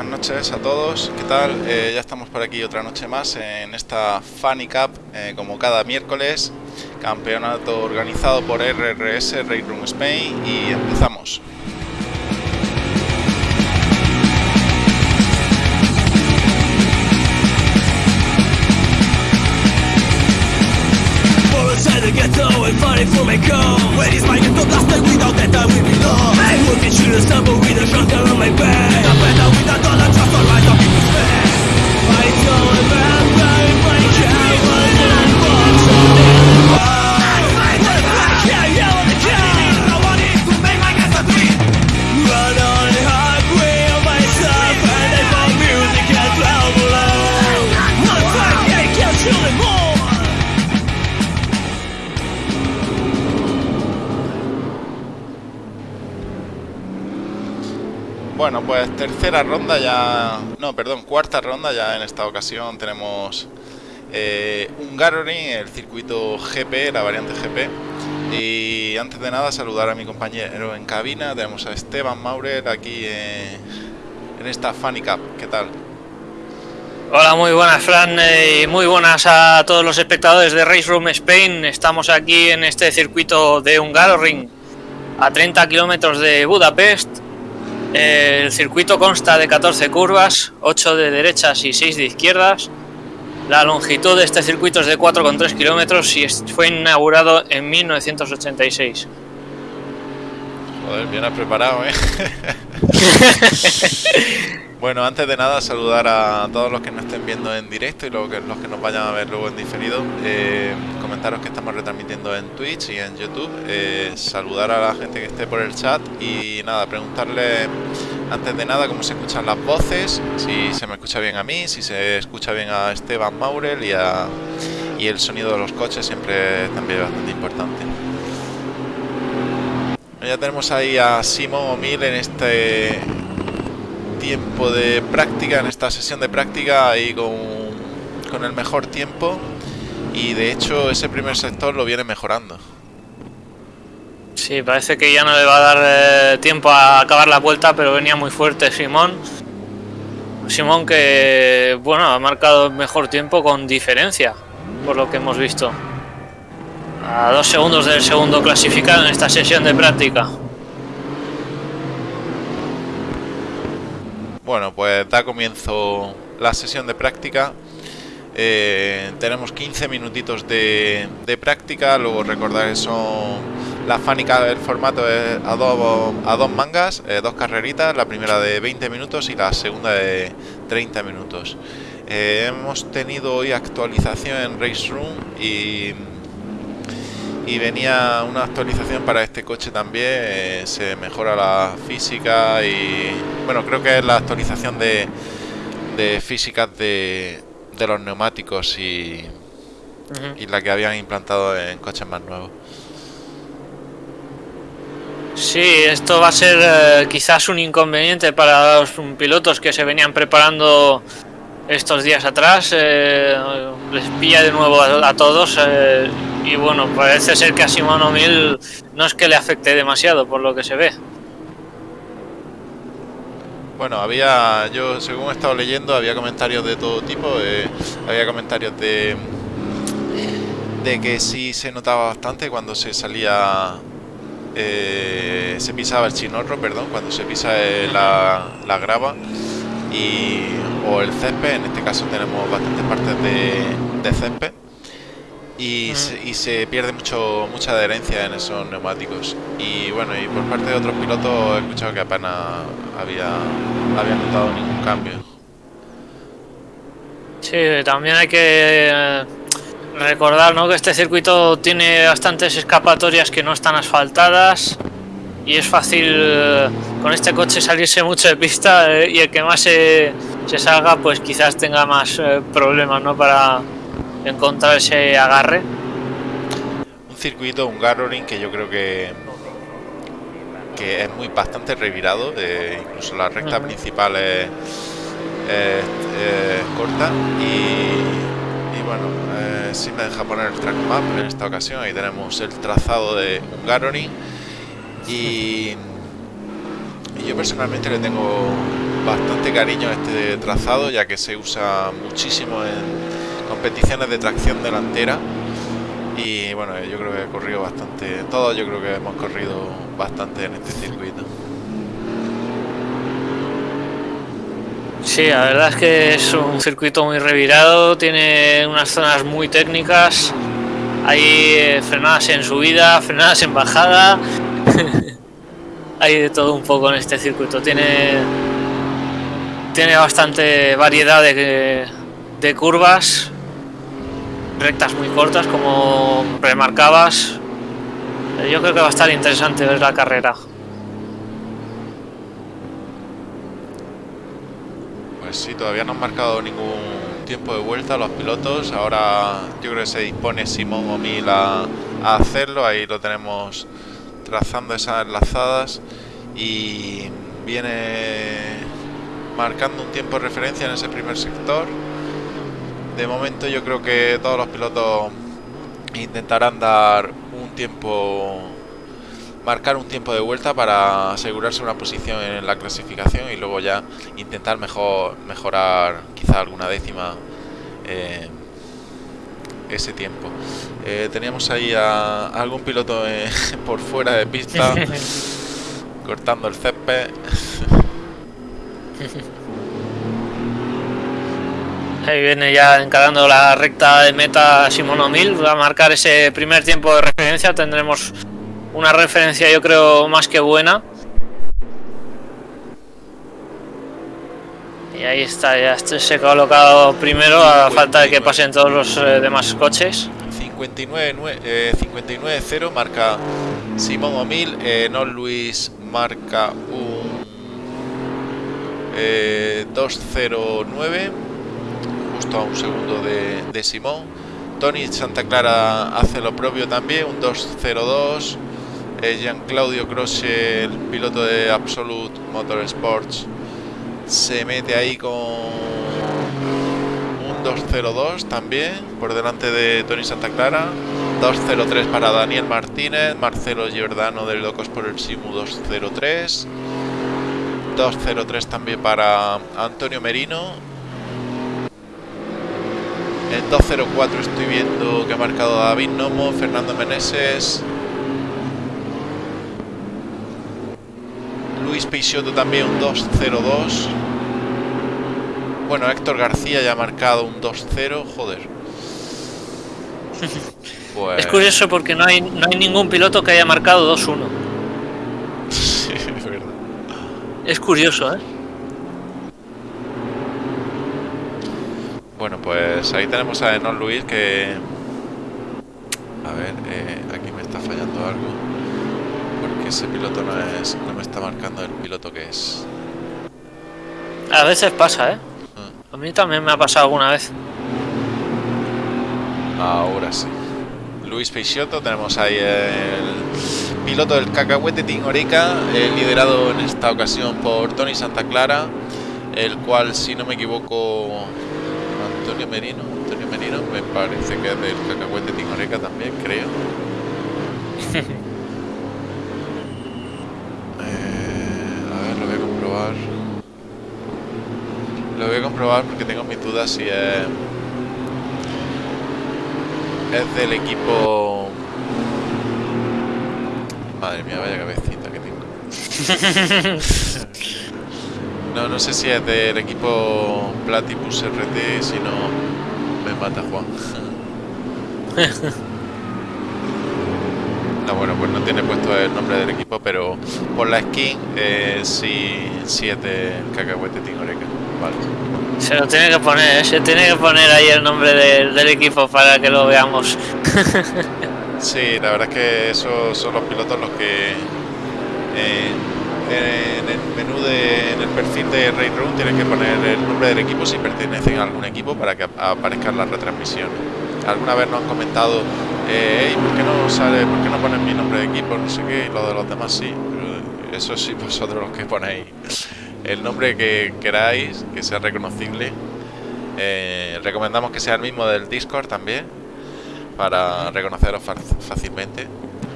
Buenas noches a todos, ¿qué tal? Eh, ya estamos por aquí otra noche más en esta Funny Cup, eh, como cada miércoles, campeonato organizado por RRS Race Room Spain y empezamos. the going for it full Where is my little blaster? Without that I will be lost I'm get you the stumble with a shotgun on my back? I'm better with a dollar just on my I don't remember my coward and box on Bueno, pues tercera ronda ya... No, perdón, cuarta ronda ya en esta ocasión tenemos eh, el circuito GP, la variante GP. Y antes de nada saludar a mi compañero en cabina, tenemos a Esteban Maurer aquí eh, en esta Funny Cup. ¿Qué tal? Hola, muy buenas Fran y muy buenas a todos los espectadores de Race Room Spain. Estamos aquí en este circuito de Hungaroring a 30 kilómetros de Budapest. El circuito consta de 14 curvas, 8 de derechas y 6 de izquierdas. La longitud de este circuito es de 4,3 kilómetros y fue inaugurado en 1986. Joder, bien has preparado, ¿eh? bueno, antes de nada saludar a todos los que nos estén viendo en directo y los que, nos vayan a ver luego en diferido. Eh, comentaros que estamos retransmitiendo en Twitch y en YouTube. Eh, saludar a la gente que esté por el chat y nada, preguntarle antes de nada cómo se escuchan las voces, si se me escucha bien a mí, si se escucha bien a Esteban Maurel y, el sonido de los coches siempre es también bastante importante. Ya tenemos ahí a Simón O'Mill en este tiempo de práctica, en esta sesión de práctica, ahí con, con el mejor tiempo. Y de hecho ese primer sector lo viene mejorando. Sí, parece que ya no le va a dar eh, tiempo a acabar la vuelta, pero venía muy fuerte Simón. Simón que, bueno, ha marcado mejor tiempo con diferencia, por lo que hemos visto. A dos segundos del segundo clasificado en esta sesión de práctica. Bueno, pues da comienzo la sesión de práctica. Eh, tenemos 15 minutitos de, práctica. Luego recordar que son la fánica del formato a, dos, a dos mangas, eh, dos carreritas. La primera de 20 minutos y la segunda de 30 minutos. Eh, hemos tenido hoy actualización en Race Room y y venía una actualización para este coche también eh, se mejora la física y bueno creo que es la actualización de, de físicas de, de los neumáticos y, uh -huh. y la que habían implantado en coches más nuevos Sí, esto va a ser eh, quizás un inconveniente para los pilotos que se venían preparando estos días atrás. Eh, les pilla de nuevo a, a todos. Eh, y bueno, parece ser que a Simón O'Mill no es que le afecte demasiado por lo que se ve. Bueno, había, yo según he estado leyendo, había comentarios de todo tipo, eh, había comentarios de, de que sí se notaba bastante cuando se salía, eh, se pisaba el chinorro, perdón, cuando se pisa la, la grava y, o el césped, en este caso tenemos bastantes partes de, de césped y, se, y, se, pierde mucho mucha adherencia en esos neumáticos. Y bueno y por parte de otros pilotos he escuchado que apenas había había notado ningún cambio. Sí también hay que eh, recordar ¿no? que este circuito tiene bastantes escapatorias que no están asfaltadas y es fácil eh, con este coche salirse mucho de pista eh, y el que más se, se, salga pues quizás tenga más problemas no para encontrar ese agarre. Un circuito, un Garoring que yo creo que que es muy bastante revirado, eh, incluso la recta uh -huh. principal es, es, es corta y, y bueno, eh, sí me deja poner el track map en esta ocasión, ahí tenemos el trazado de un Garoring y, y yo personalmente le tengo bastante cariño a este trazado ya que se usa muchísimo en competiciones de tracción delantera. Y bueno, yo creo que he corrido bastante, todos yo creo que hemos corrido bastante en este circuito. Sí, la verdad es que es un circuito muy revirado, tiene unas zonas muy técnicas, hay eh, frenadas en subida, frenadas en bajada, hay de todo un poco en este circuito, tiene, tiene bastante variedad de, de curvas, rectas muy cortas como remarcabas, yo creo que va a estar interesante ver la carrera. Pues sí, todavía no han marcado ningún tiempo de vuelta los pilotos. Ahora yo creo que se dispone Simón Omil a, a hacerlo. Ahí lo tenemos trazando esas enlazadas. Y viene marcando un tiempo de referencia en ese primer sector. De momento yo creo que todos los pilotos intentarán dar un tiempo marcar un tiempo de vuelta para asegurarse una posición en la clasificación y luego ya intentar mejor mejorar quizá alguna décima eh, ese tiempo. Eh, teníamos ahí a, a algún piloto eh, por fuera de pista cortando el césped. Ahí viene ya encarando la recta de meta Simón O'Mill, va a marcar ese primer tiempo de referencia, tendremos una referencia yo creo más que buena. Y ahí está, ya se ha colocado primero a falta de que pasen todos los eh, demás coches. 59-0 eh, 59 marca Simón O'Mill, eh, no Luis marca un eh, 209, justo a un segundo de, de Simón. Tony Santa Clara hace lo propio también, un 202. Eh, Jean Claudio Croce, el piloto de Absolute Motorsports, se mete ahí con un 202 también, por delante de Tony Santa Clara. 203 para Daniel Martínez, Marcelo Giordano de Locos por el Simu 203. 203 también para Antonio Merino. En 204 estoy viendo que ha marcado David Nomo, Fernando Meneses. Luis Peixoto también un 202. Bueno, Héctor García ya ha marcado un 2-0, joder. Pues... Es curioso porque no hay, no hay ningún piloto que haya marcado 2-1. Sí, es verdad. Es curioso, ¿eh? Bueno, pues ahí tenemos a Enon Luis que... A ver, eh, aquí me está fallando algo. Porque ese piloto no es no me está marcando el piloto que es. A veces pasa, ¿eh? Ah, A mí también me ha pasado alguna vez. Ahora sí. Luis Peixoto, tenemos ahí el piloto del Cacahuete Team Orica, eh, liderado en esta ocasión por Tony Santa Clara, el cual, si no me equivoco, Antonio Merino, Antonio Merino, me parece que es del Cacahuete Team Orica también, creo. Eh, a ver, lo voy a comprobar. Lo voy a comprobar porque tengo mis dudas si es es del equipo. Madre mía, vaya cabecita que tengo. No, no sé si es del equipo Platypus RT, si no me mata Juan. No, bueno, pues no tiene puesto el nombre del equipo, pero por la skin eh, sí, sí es de Cacahuete Tingoreca. Vale. Se lo tiene que poner, ¿eh? se tiene que poner ahí el nombre del- del equipo para que lo veamos. Sí, la verdad es que esos son los pilotos los que eh, en el menú de en el perfil de Raid Room tienen que poner el nombre del equipo si pertenecen a algún equipo para que ap- aparezcan las retransmisiones. Alguna vez nos han comentado, eh, "Ey, ¿por qué no sale, ponen mi nombre de equipo? No sé qué, y lo de los demás sí. Pero Eso sí, vosotros los que ponéis el nombre que queráis, que sea reconocible. Eh, recomendamos que sea el mismo del Discord también para reconoceros fácilmente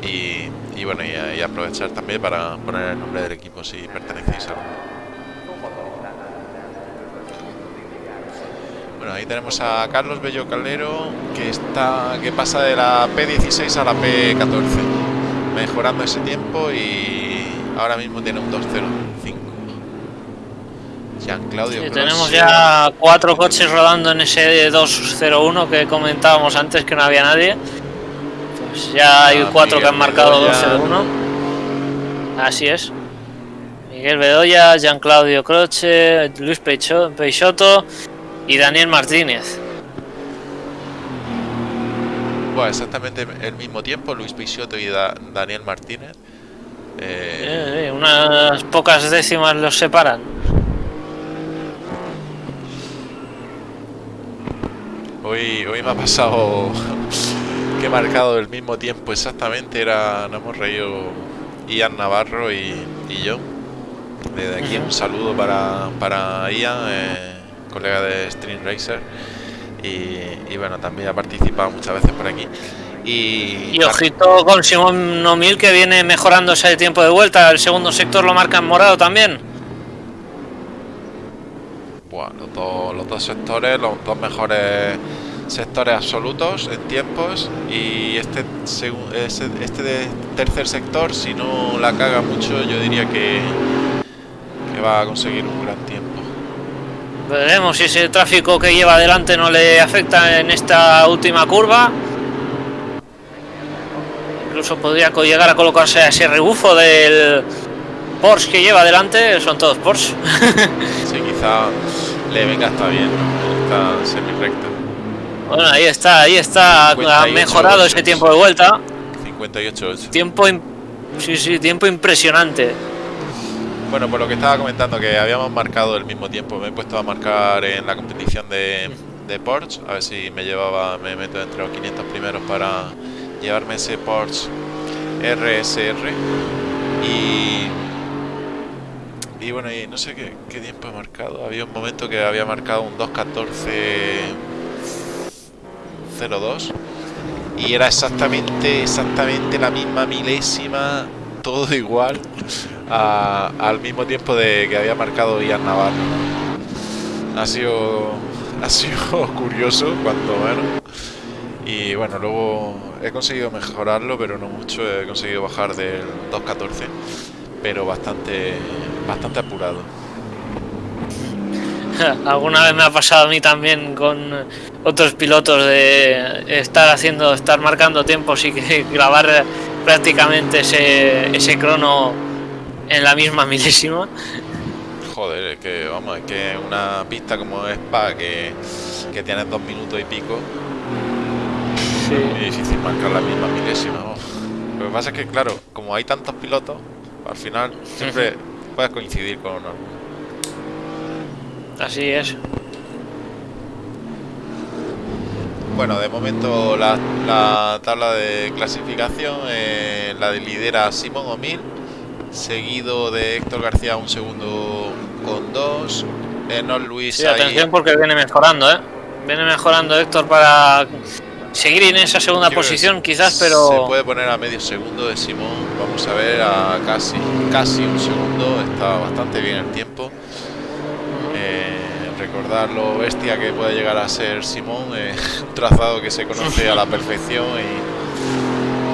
y, bueno, y, aprovechar también para poner el nombre del equipo si pertenecéis a uno. Bueno, ahí tenemos a Carlos Bello Calero que está que pasa de la P16 a la P14, mejorando ese tiempo y ahora mismo tiene un 205. Jean Claudio. Tenemos ya cuatro coches rodando en ese 201 que comentábamos antes que no había nadie. Pues ya hay Ah, cuatro que han marcado Bedoya. 201. Así es. Miguel Bedoya, Jean Claudio Croce, Luis Peixo- Peixoto y Daniel Martínez. Bueno, exactamente el mismo tiempo, Luis Peixoto y Da- Daniel Martínez. Eh, Eh, eh, unas pocas décimas los separan. Hoy, hoy me ha pasado que he marcado el mismo tiempo exactamente. Era, nos hemos reído Ian Navarro y, y yo. Desde aquí un saludo para, para Ian, eh, colega de Stream Racer. Y, y bueno, también ha participado muchas veces por aquí. Y, Y ojito con Simón O'Mill que viene mejorando ese tiempo de vuelta. El segundo sector lo marca en morado también. Buah, los, dos, los dos sectores, los dos mejores sectores absolutos en tiempos y este este tercer sector si no la caga mucho yo diría que, que va a conseguir un gran tiempo Veremos si ese tráfico que lleva adelante no le afecta en esta última curva. Incluso podría llegar a colocarse a ese rebufo del Porsche que lleva adelante. Son todos Porsche. sí quizá le venga hasta bien ¿no? esta semi recta Bueno, ahí está, ahí está. Ha 58 mejorado ese tiempo de vuelta. 58 8 Tiempo, sí, sí, tiempo impresionante. Bueno, por lo que estaba comentando, que habíamos marcado el mismo tiempo. Me he puesto a marcar en la competición de, de Porsche. A ver si me llevaba, me meto entre los 500 primeros para llevarme ese Porsche RSR. Y. Y bueno, y no sé qué, qué tiempo he marcado. Había un momento que había marcado un 2.14.02. Y era exactamente, exactamente la misma milésima, todo igual al mismo tiempo de que había marcado Ian Navarro. Ha sido, ha sido curioso, cuanto menos. Y bueno, luego he conseguido mejorarlo, pero no mucho. He conseguido bajar del 2.14, pero bastante, bastante apurado. Alguna vez me ha pasado a mí también con otros pilotos de estar haciendo, estar marcando tiempos y que grabar prácticamente ese, ese crono en la misma milésima. Joder, es que vamos, es que una pista como Spa que, que tienes dos minutos y pico, es muy difícil marcar la misma milésima. vamos. Lo que pasa es que, claro, como hay tantos pilotos, al final siempre puedes coincidir con alguno. Así es. Bueno, de momento la, la tabla de clasificación eh, la lidera Simón O'Mill, seguido de Héctor García un segundo con dos. Enol Luis Sí, ahí- atención porque viene mejorando, ¿eh? Viene mejorando Héctor para seguir en esa segunda posición, se- quizás, Se pero puede poner a medio segundo de Simón. Vamos a ver a casi, casi un segundo. Está bastante bien el tiempo. Recordar lo bestia que puede llegar a ser Simón. eh, un trazado que se conoce a la perfección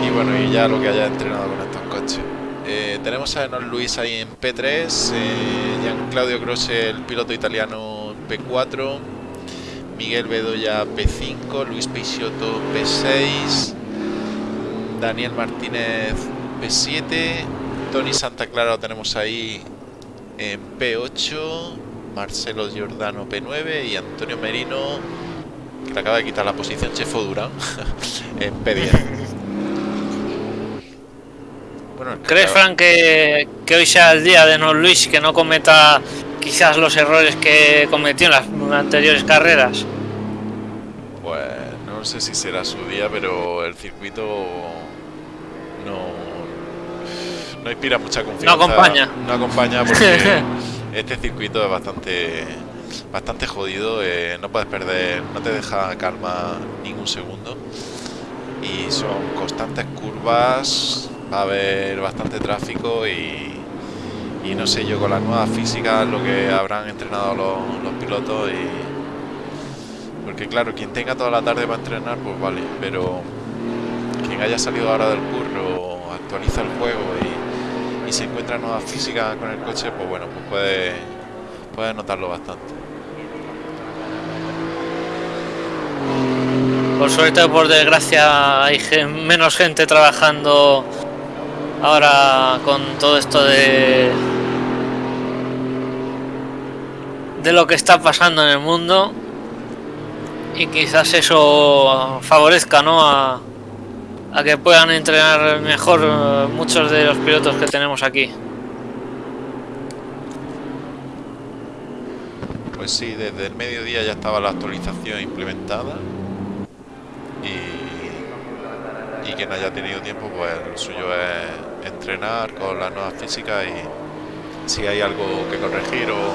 y, bueno, y ya lo que haya entrenado con estos coches. Eh, tenemos a Enol Luis ahí en P3, eh, Claudio Croce, el piloto italiano en P4, Miguel Bedoya P5, Luis Peixoto P6, Daniel Martínez P7, Tony Santa Clara lo tenemos ahí en P8, Marcelo Giordano P9 y Antonio Merino, que le acaba de quitar la posición Chefo Durán, en P10. Bueno, ¿crees, Frank, que, que hoy sea el día de No Luis, que no cometa quizás los errores que cometió en las anteriores carreras? Pues no sé si será su día, pero el circuito no, no inspira mucha confianza. acompaña. No acompaña porque este circuito es bastante bastante jodido. eh, no puedes perder, no te deja calma ningún segundo. Y son constantes curvas, va a haber bastante tráfico y, y no sé yo con las nuevas físicas lo que habrán entrenado los, pilotos y Porque claro, quien tenga toda la tarde para entrenar, pues vale, pero quien haya salido ahora del curro, actualiza el juego y, y se encuentra nuevas físicas con el coche, pues bueno, pues puede, puede notarlo bastante. Por suerte o por desgracia hay menos gente trabajando ahora con todo esto de de lo que está pasando en el mundo y quizás eso favorezca ¿no? a, a que puedan entrenar mejor eh, muchos de los pilotos que tenemos aquí. Pues sí, desde el mediodía ya estaba la actualización implementada y, y quien haya tenido tiempo, pues lo suyo es entrenar con las nuevas físicas y si hay algo que corregir o,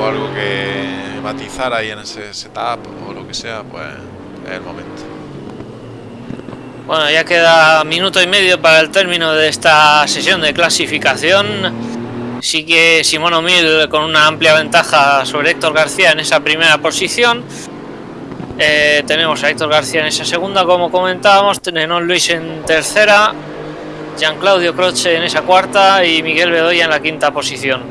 o algo que matizar ahí en ese setup o lo que sea, pues es el momento. Bueno, ya queda minuto y medio para el término de esta sesión de clasificación. Sí que Simón O'Mill con una amplia ventaja sobre Héctor García en esa primera posición. Eh, tenemos a Héctor García en esa segunda, como comentábamos. Tenemos Luis en tercera. Jean Claudio Croce en esa cuarta y Miguel Bedoya en la quinta posición.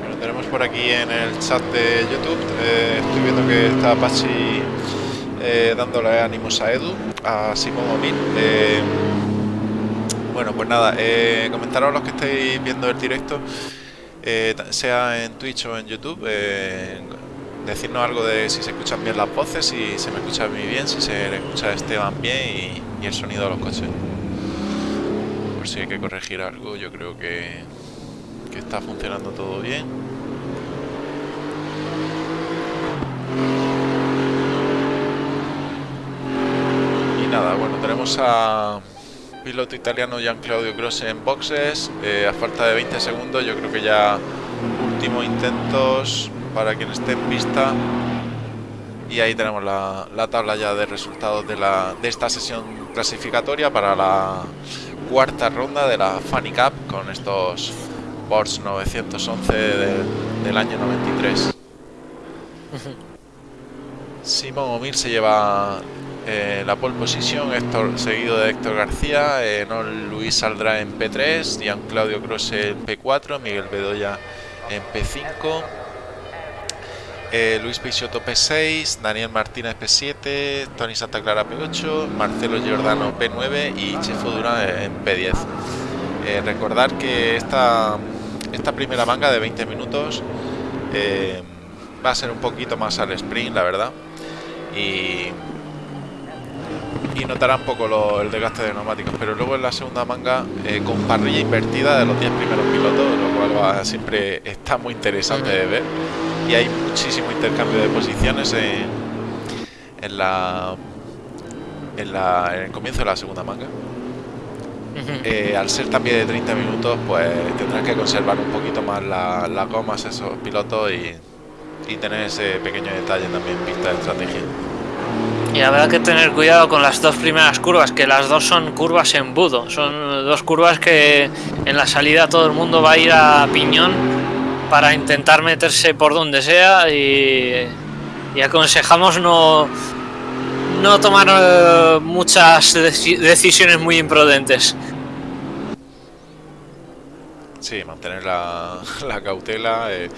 Bueno, tenemos por aquí en el chat de YouTube, eh, estoy viendo que está Pachi eh, dándole ánimos a Edu, a Simón Omil. Eh, bueno, pues nada, eh, comentaros los que estáis viendo el directo, eh, sea en Twitch o en YouTube, eh, decirnos algo de si se escuchan bien las voces, si se me escucha a mí bien, si se le escucha a Esteban bien y, y el sonido de los coches. Por si hay que corregir algo, yo creo que, que está funcionando todo bien. Y nada, bueno, tenemos a piloto italiano Gian Claudio Grosse en boxes. eh, a falta de 20 segundos, yo creo que ya últimos intentos para quien esté en pista. Y ahí tenemos la, la tabla ya de resultados de, la, de esta sesión clasificatoria para la cuarta ronda de la Funny Cup con estos Porsche 911 de- del año 93. Simón Omir se lleva eh, la pole position, seguido de Héctor García, eh, Luis saldrá en P3, Gian Claudio Croce en P4, Miguel Bedoya en P5, eh, Luis Peixoto P6, Daniel Martínez P7, Tony Santa Clara P8, Marcelo Giordano P9 y Chefo Durán en P10. Eh, recordar que esta, esta primera manga de 20 minutos eh, va a ser un poquito más al sprint, la verdad. Y, y notará un poco lo- el desgaste de neumáticos. Pero luego en la segunda manga, eh, con parrilla invertida de los 10 primeros pilotos, lo cual va- siempre está muy interesante de ver. Y hay muchísimo intercambio de posiciones en, en la, en la en el comienzo de la segunda manga. Eh, al ser también de 30 minutos, pues tendrán que conservar un poquito más la- las gomas esos pilotos y, y tener ese pequeño detalle también en pista de estrategia. Y habrá que tener cuidado con las dos primeras curvas, que las dos son curvas embudo. Son dos curvas que en la salida todo el mundo va a ir a piñón para intentar meterse por donde sea y, aconsejamos no, no tomar eh, muchas deci- decisiones muy imprudentes. Sí, mantener la, la cautela. eh,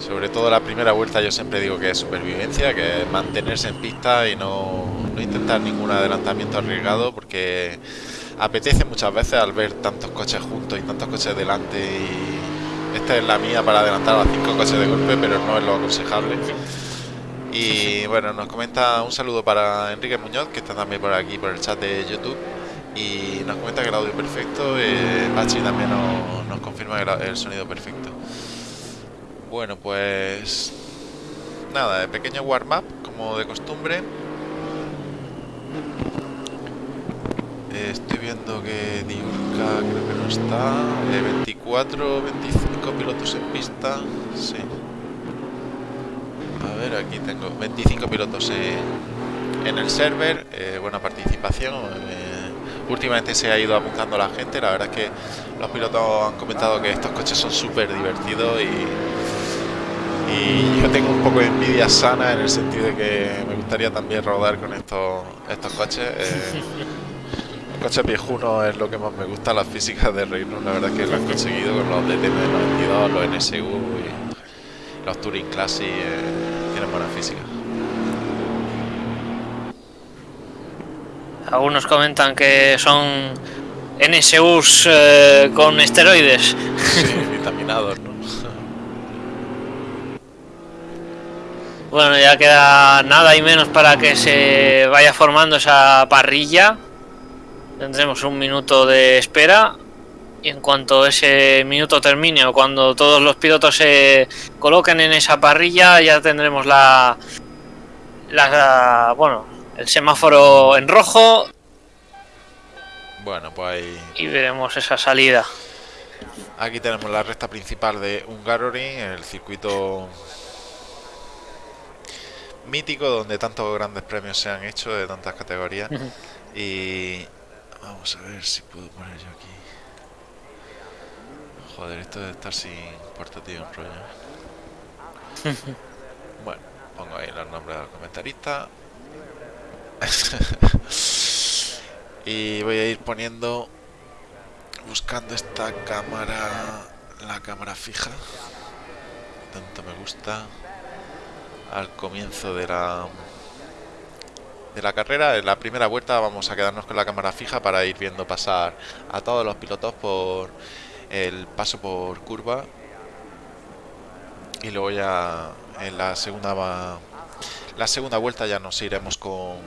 sobre todo la primera vuelta yo siempre digo que es supervivencia, que es mantenerse en pista y no, no intentar ningún adelantamiento arriesgado porque apetece muchas veces al ver tantos coches juntos y tantos coches delante y esta es la mía para adelantar a cinco coches de golpe, pero no es lo aconsejable. Y bueno, nos comenta un saludo para Enrique Muñoz, que está también por aquí, por el chat de YouTube. Y nos comenta que el audio perfecto. Eh, también nos, confirma la- el sonido perfecto. Bueno, pues. Nada, pequeño warm-up, como de costumbre. Eh, estoy viendo que Diurka creo que no está. Eh, 24, 25 pilotos en pista. Sí. A ver, aquí tengo 25 pilotos en, en el server, eh, buena participación. Últimamente se ha ido apuntando la gente, la verdad es que los pilotos han comentado que estos coches son súper divertidos y, Y yo tengo un poco de envidia sana en el sentido de que me gustaría también rodar con estos, estos coches. Eh, los coches viejunos es lo que más me gusta, las físicas de Reino. La verdad es que lo han conseguido con los DTM92, los NSU y los Touring Classic. eh, tienen buena física. Algunos comentan que son NSUs eh, con esteroides. Sí, vitaminados, ¿no? Bueno, ya queda nada y menos para que se vaya formando esa parrilla. Tendremos un minuto de espera. Y en cuanto ese minuto termine o cuando todos los pilotos se coloquen en esa parrilla, ya tendremos la, la bueno, el semáforo en rojo Bueno, pues ahí y veremos esa salida. Aquí tenemos la recta principal de Hungaroring, el circuito mítico donde tantos grandes premios se han hecho de tantas categorías. Y vamos a ver si puedo poner yo aquí. Joder, esto de estar sin portátil un rollo. ¿eh? bueno, pongo ahí los nombres de los comentaristas. y voy a ir poniendo buscando esta cámara la cámara fija. Tanto me gusta. Al comienzo de la de la carrera en la primera vuelta vamos a quedarnos con la cámara fija para ir viendo pasar a todos los pilotos por el paso por curva. Y luego ya en la segunda la segunda vuelta ya nos iremos con,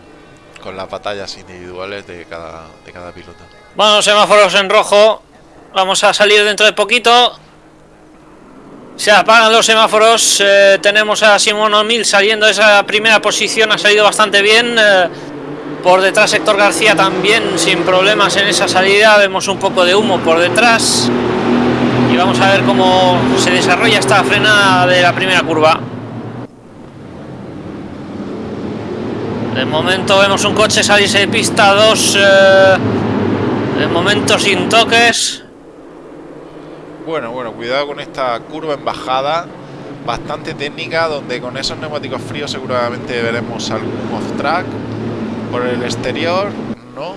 con las batallas individuales de cada, de cada piloto Bueno, semáforos en rojo. Vamos a salir dentro de poquito. Se apagan los semáforos. eh, tenemos a Simón O'Neill saliendo de esa primera posición. Ha salido bastante bien. eh, por detrás Héctor García también sin problemas en esa salida. Vemos un poco de humo por detrás. Y vamos a ver cómo se desarrolla esta frenada de la primera curva. De momento vemos un coche salirse de pista 2. de momento sin toques. Bueno, bueno, cuidado con esta curva en bajada, bastante técnica, donde con esos neumáticos fríos seguramente veremos algún off-track por el exterior, ¿no?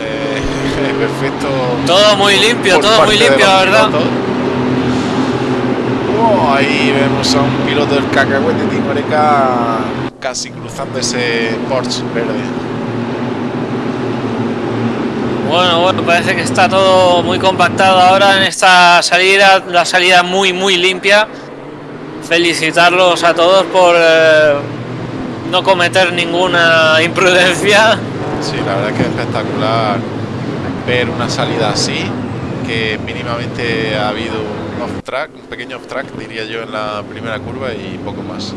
Eh, perfecto. Todo muy limpio, todo muy limpio, la verdad. Wow, ahí vemos a un piloto del cacahuete Timoreca casi cruzando ese Porsche verde. Bueno, bueno, parece que está todo muy compactado ahora en esta salida, la salida muy, muy limpia. Felicitarlos a todos por eh, no cometer ninguna imprudencia. Sí, la verdad que es espectacular ver una salida así, que mínimamente ha habido un off-track, un pequeño off-track diría yo en la primera curva y poco más.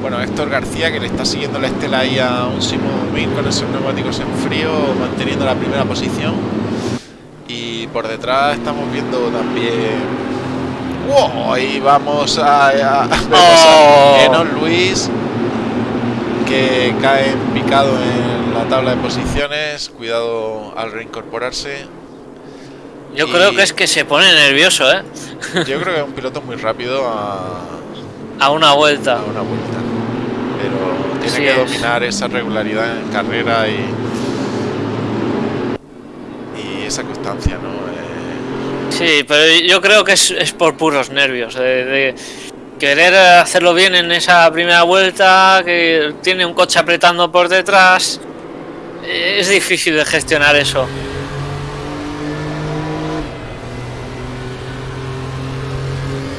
Bueno, Héctor García que le está siguiendo la estela ahí a un Simón Mir con esos neumáticos en frío, manteniendo la primera posición. Y por detrás estamos viendo también... ¡Wow! Ahí vamos a... a- Oh. a Enon Luis que cae en picado en la tabla de posiciones. Cuidado al reincorporarse. Yo Y- creo que es que se pone nervioso, ¿eh? Yo creo que es un piloto muy rápido a, A una vuelta. a una vuelta. Pero tiene que es. dominar esa regularidad en carrera y, y esa constancia, ¿no? Eh, Sí, pero yo creo que es, es por puros nervios. De, de querer hacerlo bien en esa primera vuelta, que tiene un coche apretando por detrás. eh, Es difícil de gestionar eso.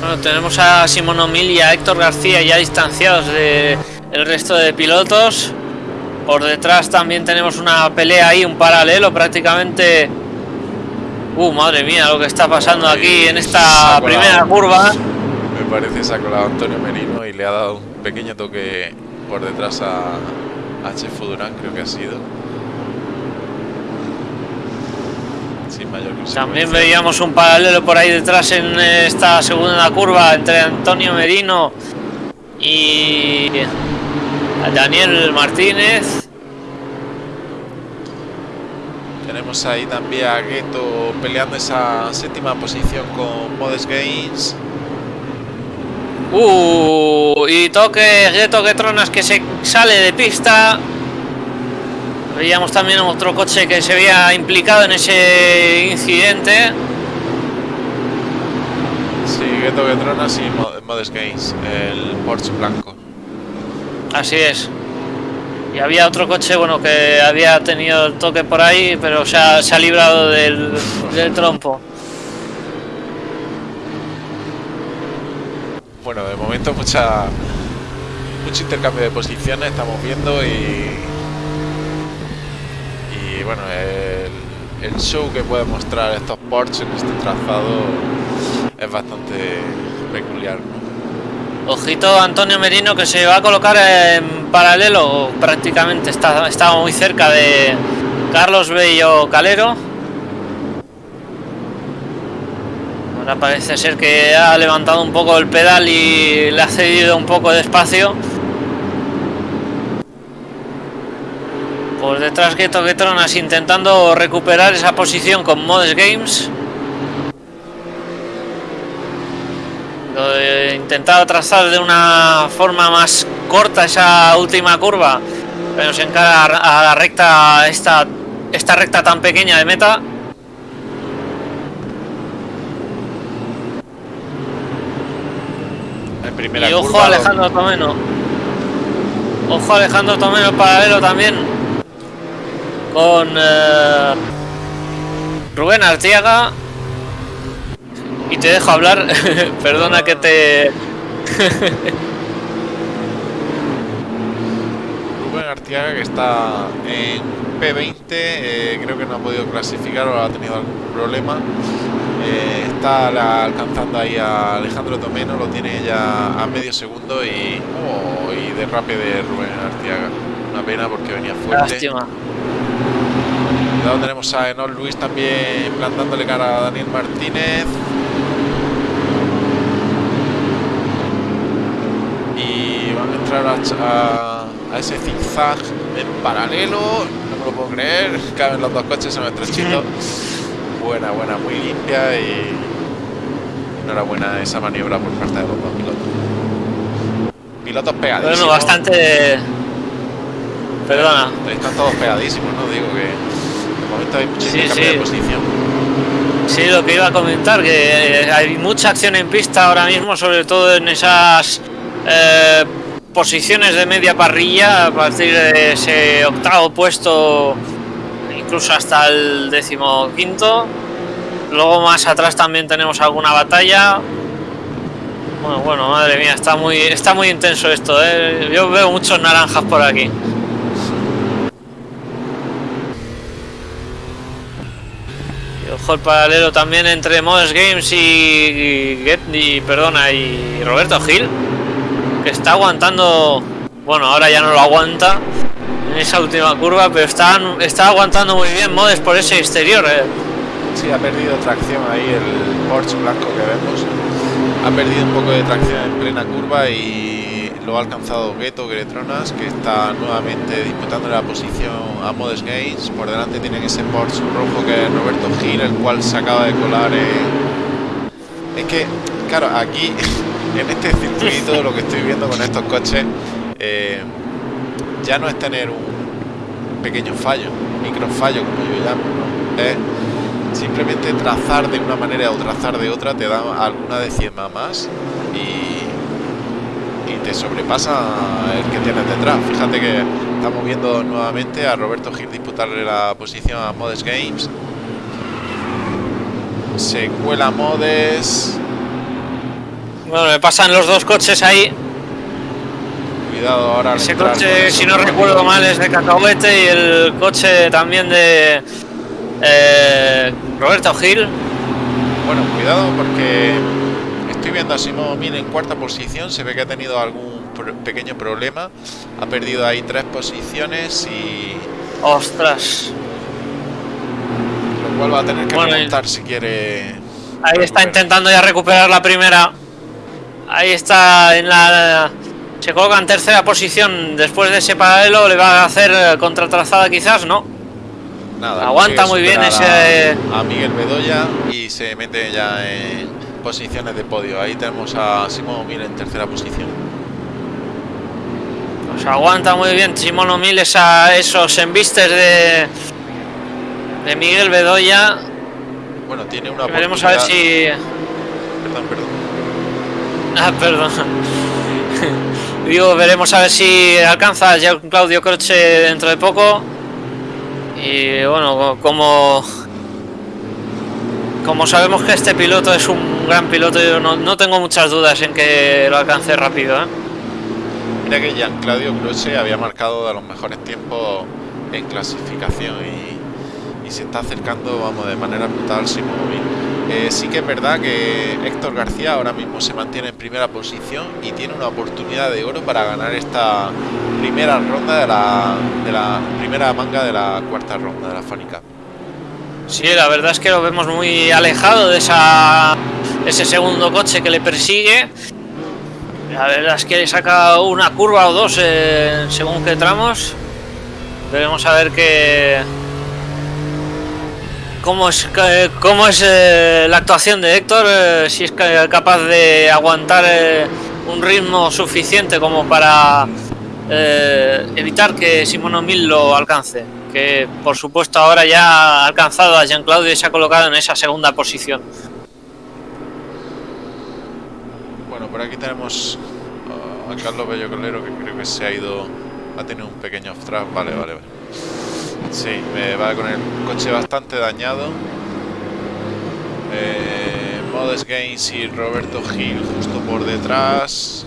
Bueno, tenemos a Simón O'Mil y a Héctor García ya distanciados de el resto de pilotos. Por detrás también tenemos una pelea ahí, un paralelo prácticamente. Uh, madre mía, lo que está pasando aquí en esta colado. primera curva. me parece se ha colado Antonio Merino y le ha dado un pequeño toque por detrás a, a Chefo Durán, creo que ha sido. Sin mayor. También veíamos un paralelo por ahí detrás en esta segunda curva entre Antonio Merino y Daniel Martínez. Tenemos ahí también a Gueto peleando esa séptima posición con Modest Gains. Uh, y toque, de toque tronas que se sale de pista. Veíamos también otro coche que se había implicado en ese incidente. Sí, Ghetto Getronas y Mo- Modest Games, el Porsche blanco. Así es. Y había otro coche, bueno, que había tenido el toque por ahí, pero se ha, se ha librado del, del trompo. Bueno, de momento mucha mucho intercambio de posiciones estamos viendo y y bueno el, el show que puede mostrar estos Porsche en este trazado es bastante peculiar, ¿no? Ojito Antonio Merino que se va a colocar en paralelo, prácticamente está, estaba muy cerca de Carlos Bello Calero. Ahora parece ser que ha levantado un poco el pedal y le ha cedido un poco de espacio. Por detrás Gueto Getronas intentando recuperar esa posición con Modes Games. Lo he intentado trazar de una forma más corta esa última curva, pero se encara a la recta, esta, esta recta tan pequeña de meta. Y ojo curva, Alejandro Tomeno. Ojo Alejandro Tomeno paralelo también. Con eh, Rubén Artiaga. Y te dejo hablar. Perdona que te. Rubén Artiaga que está en P20, eh, creo que no ha podido clasificar o ha tenido algún problema. Eh, está la- alcanzando ahí a Alejandro Tomeno, lo tiene ya a medio segundo y, oh, y derrape de Rubén Artiaga. Una pena porque venía fuerte. Lástima. Cuidado, tenemos a Enol Luis también plantándole cara a Daniel Martínez. A entrar a, a- a ese zigzag en paralelo. No me lo puedo creer. Caben los dos coches en nuestro chito. Buena, buena, muy limpia y enhorabuena esa maniobra por parte de los dos pilotos. Pilotos pegadísimos. Bueno, bastante. Perdona. Están todos pegadísimos, ¿no? Digo que de momento hay mucho Sí, sí. de posición. Sí, lo que iba a comentar, que eh, hay mucha acción en pista ahora mismo, sobre todo en esas eh, posiciones de media parrilla, a partir de ese octavo puesto, incluso hasta el décimo quinto. Luego más atrás también tenemos alguna batalla. Bueno, madre mía, está muy, está muy intenso esto, ¿eh? Yo veo muchos naranjas por aquí. Y ojo el paralelo también entre Modest Games y, y, y- perdona y Roberto Gil que está aguantando bueno ahora ya no lo aguanta en esa última curva pero está, está aguantando muy bien Modest por ese exterior eh. Sí, ha perdido tracción ahí el Porsche blanco que vemos. Ha perdido un poco de tracción en plena curva y lo ha alcanzado Ghetto Gretronas, que está nuevamente disputando la posición a Modest Games. Por delante tienen ese Porsche rojo que es Roberto Gil, el cual se acaba de colar. Es que, claro, aquí en este circuito lo que estoy viendo con estos coches eh, ya no es tener un pequeño fallo, un micro fallo como yo llamo, simplemente trazar de una manera o trazar de otra te da alguna décima más y, y te sobrepasa el que tienes detrás. Fíjate que estamos viendo nuevamente a Roberto Gil disputarle la posición a Modes Games. Se cuela Modes. Bueno me pasan los dos coches ahí Cuidado ahora. ese entrar coche si no recuerdo mal es de Cacahuete y el coche también de eh, Roberto Gil Bueno, cuidado porque estoy viendo a Simón Min en cuarta posición. Se ve que ha tenido algún pro- pequeño problema. Ha perdido ahí tres posiciones y ostras lo cual va a tener que Bueno, remontar si quiere. Ahí está intentando ya recuperar la primera. Ahí está en la. Se coloca en tercera posición después de ese paralelo. Le va a hacer contratrazada quizás, ¿no? Nada, aguanta muy bien ese- A, a Miguel Bedoya y se mete ya en, posiciones de podio. Ahí tenemos a Simón Mil en tercera posición. Pues aguanta muy bien Simón O'Mill esa, esos embistes de, de Miguel Bedoya. Bueno, tiene una Veremos a ver si. Perdón, perdón. Ah, perdón. Digo, veremos a ver si alcanza ya Claudio Croce dentro de poco. Y bueno, como como sabemos que este piloto es un gran piloto, yo no, no tengo muchas dudas en que lo alcance rápido. ¿eh? Mira que Jean Claudio Croce había marcado de los mejores tiempos en clasificación y, y se está acercando, vamos, de manera brutal Simón eh, sí que es verdad que Héctor García ahora mismo se mantiene en primera posición y tiene una oportunidad de oro para ganar esta primera ronda de la, primera manga de la cuarta ronda de la Fánica. Sí, la verdad es que lo vemos muy alejado de ese segundo coche que le persigue. La verdad es que le saca una curva o dos eh, según qué tramos. Veremos a ver qué cómo es eh, la actuación de Héctor, eh, si es ca- capaz de aguantar eh, un ritmo suficiente como para evitar que Simón O'Mill lo alcance. Que por supuesto ahora ya ha alcanzado a Jean Claudio y se ha colocado en esa segunda posición. Bueno, por aquí tenemos a Carlos Bello Colero que creo que se ha ido, ha tenido un pequeño off track. Vale, vale, vale. Sí, me va con el coche bastante dañado. Eh, Modest y Roberto Gil justo por detrás.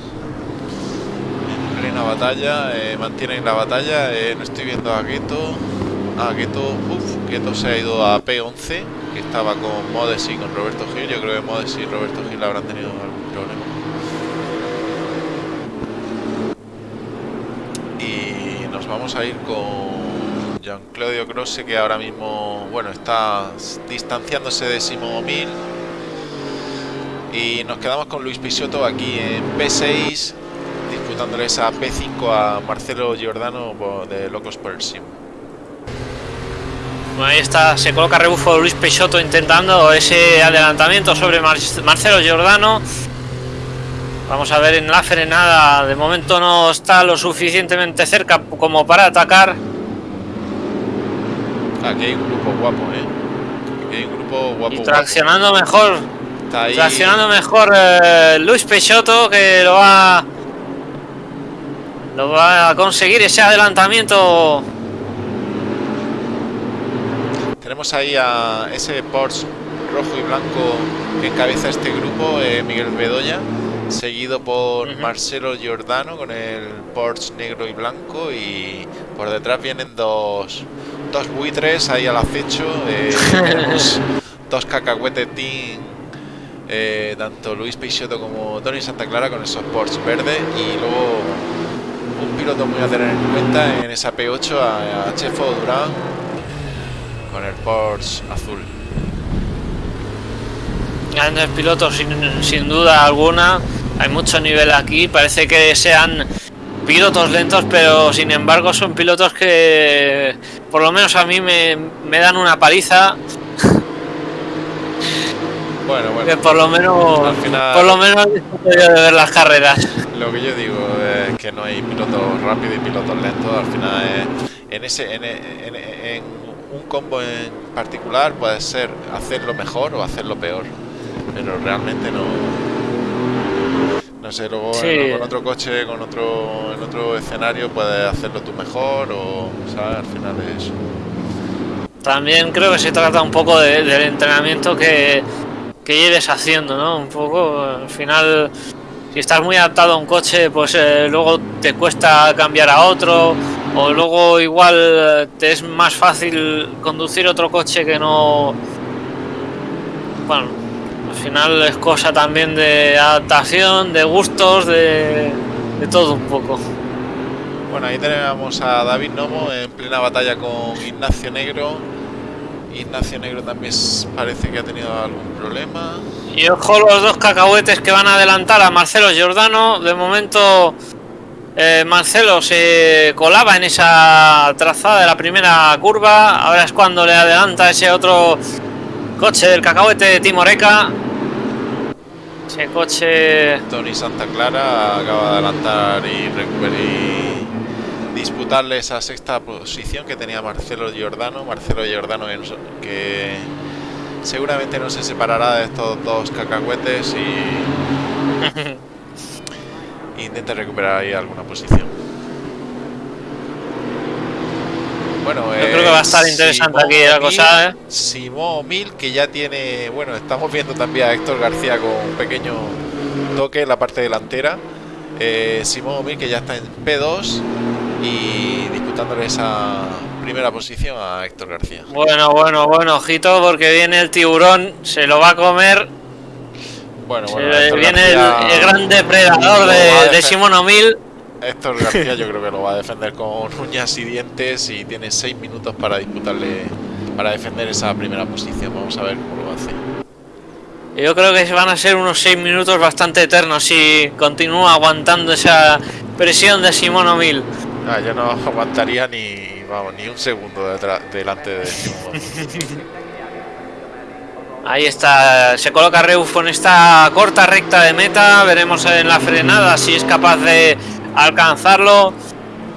En plena batalla, eh, mantienen la batalla. eh, no estoy viendo a Gueto. Ah, Gueto, uff, Gueto se ha ido a P11, que estaba con Modest y con Roberto Gil. Yo creo que Modest y Roberto Gil habrán tenido algún problema. Y nos vamos a ir con Jean-Claudio Croce, que ahora mismo, bueno, está distanciándose de Simón O'Mill. Y nos quedamos con Luis Pisotto aquí en P6, disputándole esa P5 a Marcelo Giordano de Locos el Sim. Ahí está, se coloca rebufo Luis Peixoto intentando ese adelantamiento sobre Mar- Marcelo Giordano. Vamos a ver en la frenada, de momento no está lo suficientemente cerca como para atacar. Aquí hay un grupo guapo, ¿eh? Aquí hay un grupo guapo. Y guapo. traccionando mejor, Está ahí. traccionando mejor eh, Luis Peixoto que lo va, lo va a conseguir ese adelantamiento. Tenemos ahí a ese Porsche rojo y blanco que encabeza este grupo, eh, Miguel Bedoya, seguido por. Marcelo Giordano con el Porsche negro y blanco y por detrás vienen dos, dos buitres ahí al acecho, eh, tenemos dos cacahuetes team, eh, tanto Luis Peixoto como Tony Santa Clara con esos Porsche verdes y luego un piloto muy a tener en cuenta en esa P8 a, a Chefo Durán con el Porsche azul. Grandes pilotos sin, sin duda alguna. Hay mucho nivel aquí. Parece que sean pilotos lentos, pero sin embargo son pilotos que por lo menos a mí me, me dan una paliza. Bueno, Que bueno, por lo menos al final por lo menos yo de ver las carreras. lo que yo digo es que no hay pilotos rápidos y pilotos lentos. Al final es- en ese en, en- en un combo en particular puede ser hacerlo mejor o hacerlo peor, pero realmente no. No sé, luego Sí. en- con otro coche, con otro en otro escenario puedes hacerlo tú mejor o, ¿sabes? Al final es. También creo que se trata un poco de- del entrenamiento que, que lleves haciendo, ¿no? Un poco, al final, si estás muy adaptado a un coche, pues eh, luego te cuesta cambiar a otro, o luego igual eh, te es más fácil conducir otro coche que no... Bueno, final es cosa también de adaptación, de gustos, de, de todo un poco. Bueno, ahí tenemos a David Nomo en plena batalla con Ignacio Negro. Ignacio Negro también parece que ha tenido algún problema. Y ojo los dos cacahuetes que van a adelantar a Marcelo Giordano. De momento eh, Marcelo se colaba en esa trazada de la primera curva. Ahora es cuando le adelanta ese otro coche del cacahuete de Timoreca. Ese coche... Tony Santa Clara acaba de adelantar y recuperar y disputarle esa sexta posición que tenía Marcelo Giordano. Marcelo Giordano que seguramente no se separará de estos dos cacahuetes y intenta recuperar ahí alguna posición. Bueno, Yo creo que va a estar interesante aquí la cosa, ¿eh? Simón Mil, que ya tiene, bueno, estamos viendo también a Héctor García con un pequeño toque en la parte delantera. Eh, Simón Mil, que ya está en P2 y disputándole esa primera posición a Héctor García. Bueno, bueno, bueno, ojito, porque viene el tiburón, se lo va a comer. Bueno, bueno, viene el, el gran depredador de, de Simón O'Mill. Héctor García yo creo que lo va a defender con uñas y dientes y tiene seis minutos para disputarle, para defender esa primera posición. Vamos a ver cómo lo hace. Yo creo que van a ser unos 6 minutos bastante eternos si continúa aguantando esa presión de Simón O'Mill. Ah, yo no aguantaría ni, vamos, ni un segundo detrás, delante de Simón. Ahí está, se coloca Reufo en esta corta recta de meta. Veremos en la frenada si es capaz de alcanzarlo.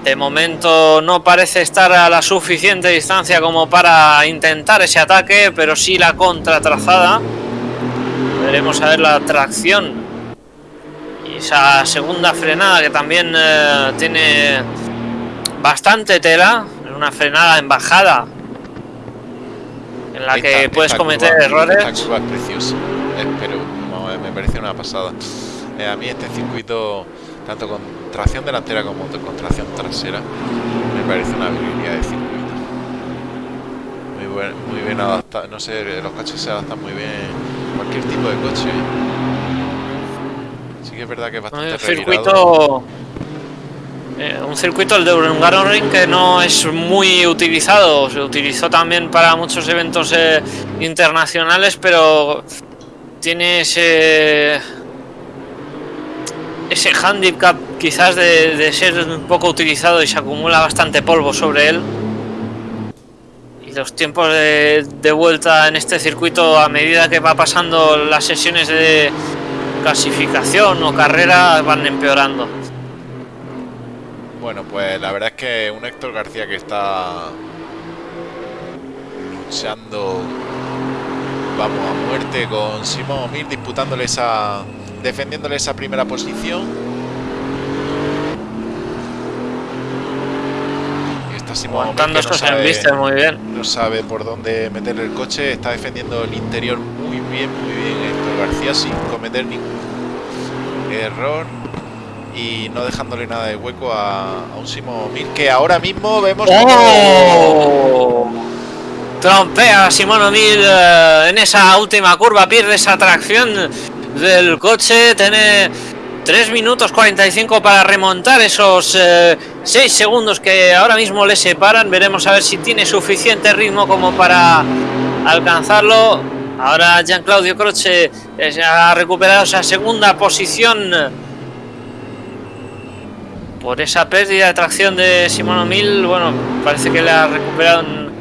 De momento no parece estar a la suficiente distancia como para intentar ese ataque, pero sí la contratrazada. Veremos a ver la tracción. Y esa segunda frenada que también eh, tiene bastante tela. Una frenada en bajada. En la que puedes cometer curva- errores. Esta curva es preciosa, eh, pero eh, me parece una pasada. Eh, a mí este circuito, tanto con tracción delantera como con tracción trasera, me parece una habilidad de circuito. Muy, buen, muy bien adaptado, no sé, los coches se adaptan muy bien a cualquier tipo de coche. Sí que es verdad que es bastante Un circuito. eh, un circuito, el de Hungaroring, que no es muy utilizado. Se utilizó también para muchos eventos eh, internacionales, pero tiene ese. Ese handicap quizás de, ser un poco utilizado y se acumula bastante polvo sobre él. Y los tiempos de, vuelta en este circuito, a medida que va pasando las sesiones de clasificación o carrera, van empeorando. Bueno, pues la verdad es que un Héctor García que está luchando, vamos, a muerte con Simón Mir, disputándole esa, defendiéndole esa primera posición. Y está Simón Mir Aguantando no estos vista muy bien. no sabe por dónde meter el coche, está defendiendo el interior muy bien, muy bien Héctor García sin cometer ningún error y no dejándole nada de hueco a, a un Simón Mir que ahora mismo vemos ¡Oh! Trompea a Simón eh, en esa última curva, pierde esa tracción del coche, tiene 3 minutos 45 para remontar esos 6 segundos que ahora mismo le separan. Veremos a ver si tiene suficiente ritmo como para alcanzarlo. Ahora Jean Claudio Croce eh, ha recuperado esa segunda posición por esa pérdida de tracción de Simón O'Mill. Bueno, parece que le ha recuperado en,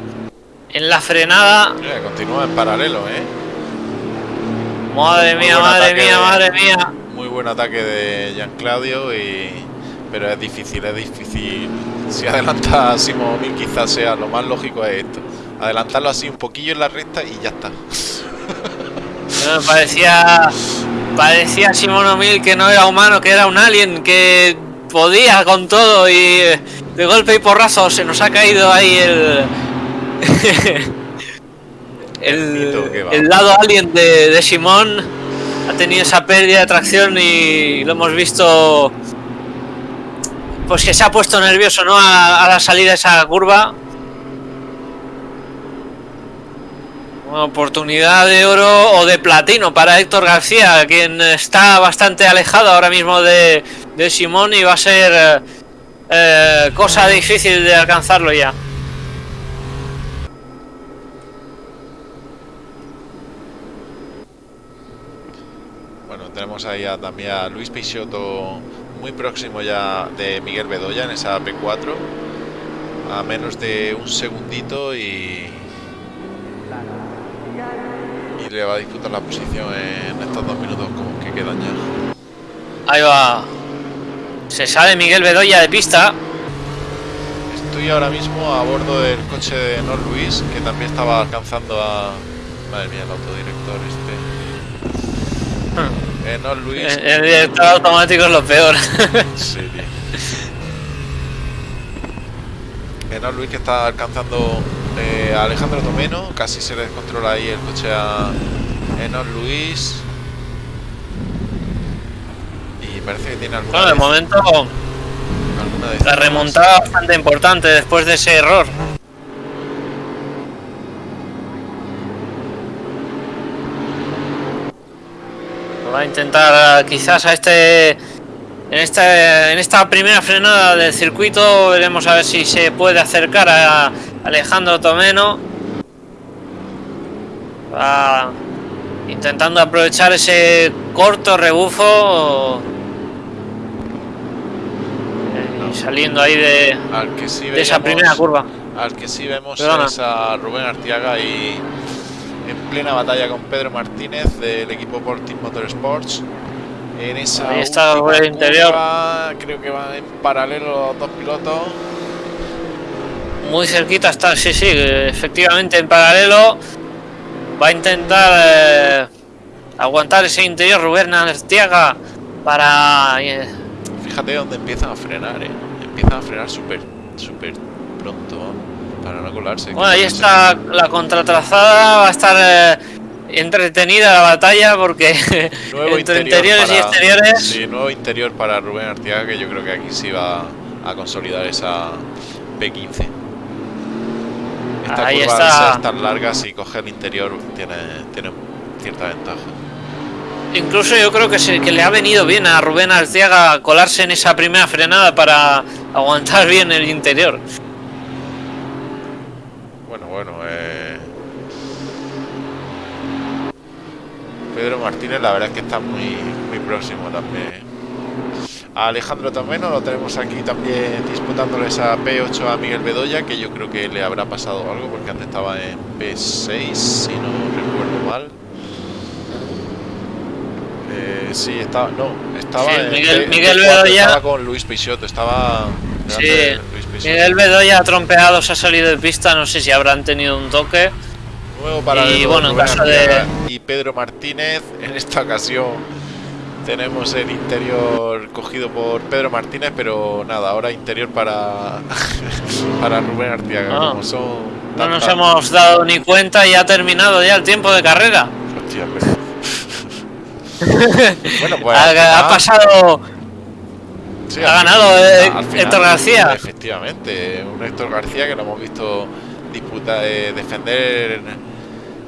en la frenada. Continúa en paralelo, ¿eh? Madre Muy mía, madre mía, de- madre mía. Muy buen ataque de Jean Claudio y pero es difícil, es difícil. Si adelanta a Simón Mir quizás sea lo más lógico es esto. Adelantarlo así un poquillo en la recta y ya está. Parecía, parecía Simón O'Mill que no era humano, que era un alien, que podía con todo y eh, de golpe y porrazo se nos ha caído ahí el... El el, lado alien de, de Simón ha tenido esa pérdida de tracción y lo hemos visto pues que se ha puesto nervioso ¿no? a, a la salida de esa curva Una oportunidad de oro o de platino para Héctor García, quien está bastante alejado ahora mismo de, de Simón y va a ser eh, eh, cosa difícil de alcanzarlo ya. Bueno, tenemos ahí a- también a Luis Peixoto muy próximo ya de Miguel Bedoya en esa P4 a menos de un segundito y y le va a disputar la posición en estos dos minutos como que quedan ya. Ahí va. Se sale Miguel Bedoya de pista. Estoy ahora mismo a bordo del coche de Nor Luis, que también estaba alcanzando a. Madre mía, el autodirector este. Eh, Nor Luis. El, el director automático es lo peor. Sí, tío. Enor Luis que está alcanzando eh, a Alejandro Tomeno, casi se le descontrola ahí el coche a Enor Luis. Y parece que tiene alguna, Bueno, de momento alguna la remontada bastante importante después de ese error. Va a intentar eh, quizás a este en esta en esta primera frenada del circuito veremos a ver si se puede acercar a Alejandro Tomeno. Va intentando aprovechar ese corto rebufo eh, y saliendo ahí de, sí esa primera curva. Al que sí vemos Perdona. es a Rubén Artiaga y en plena batalla con Pedro Martínez del equipo Portis Motorsports. En esa Ahí está por el interior. curva, creo que van en paralelo los dos pilotos. Muy cerquita está, sí, sí, efectivamente en paralelo. Va a intentar eh, aguantar ese interior Rubén Artiaga para... eh, Fíjate dónde empiezan a frenar, eh. Empiezan a frenar súper, súper para no colarse. Bueno, ahí está la contratrazada, va a estar eh, entretenida la batalla porque Nuevo entre interior interiores y exteriores... Sí, nuevo interior para Rubén Artiaga, que yo creo que aquí sí va a consolidar esa P15. Esta Ahí curva está. al ser tan larga, si coge el interior, tiene, tiene cierta ventaja. Incluso yo creo que, se- que le ha venido bien a Rubén Arciaga colarse en esa primera frenada para aguantar bien el interior. Bueno, bueno, eh... Pedro Martínez, la verdad es que está muy, muy próximo también. A Alejandro Tomeno lo tenemos aquí también disputándole esa P8 a Miguel Bedoya, que yo creo que le habrá pasado algo porque antes estaba en P6, si no recuerdo mal. Eh, sí, estaba, no, estaba Sí, en Miguel- P- Miguel P4, Bedoya- estaba con Luis Peixoto, estaba Sí, de Luis. Miguel Bedoya trompeado se ha salido de pista, no sé si habrán tenido un toque. Nuevo para Y bueno, en caso y Pedro Martínez. En esta ocasión tenemos el interior cogido por Pedro Martínez, pero nada, ahora interior para para Rubén Artiaga. Ah. como son No nos hemos dado ni cuenta y ha terminado ya el tiempo de carrera. Hostia, pero- bueno, pues ha, pasado sí, ha ganado, eh, Héctor García. Efectivamente, un Héctor García que lo hemos visto disputar, eh, defender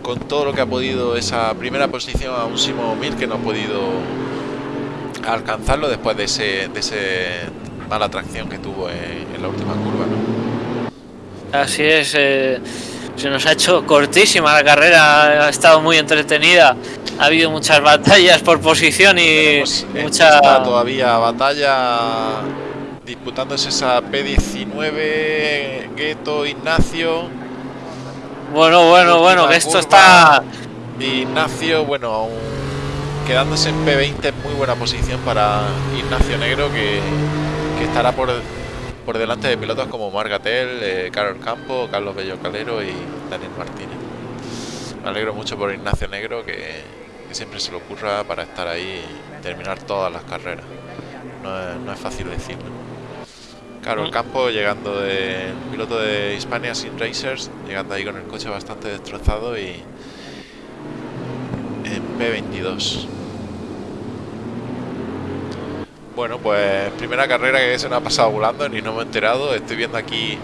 con todo lo que ha podido esa primera posición a un Simo Mil que no ha podido alcanzarlo después de ese, de ese mala tracción que tuvo en, en la última curva. ¿no? Así es, eh, se nos ha hecho cortísima la carrera, ha estado muy entretenida. Ha habido muchas batallas por posición y en mucha. todavía batalla disputándose esa P19 Gueto Ignacio. Bueno, bueno, bueno, que esto está. Ignacio, bueno, quedándose en P20 en muy buena posición para Ignacio Negro, que, que estará por, por delante de pilotos como Margatel, eh, Carol Campo, Carlos Bello Calero y Daniel Martínez. Me alegro mucho por Ignacio Negro, que, que siempre se le ocurra para estar ahí y terminar todas las carreras. No es, no es fácil decirlo. Carol. Campo llegando de piloto de Hispania Sin Racers, llegando ahí con el coche bastante destrozado y, en P22. Bueno, pues primera carrera que se nos ha pasado volando, ni no me he enterado. Estoy viendo aquí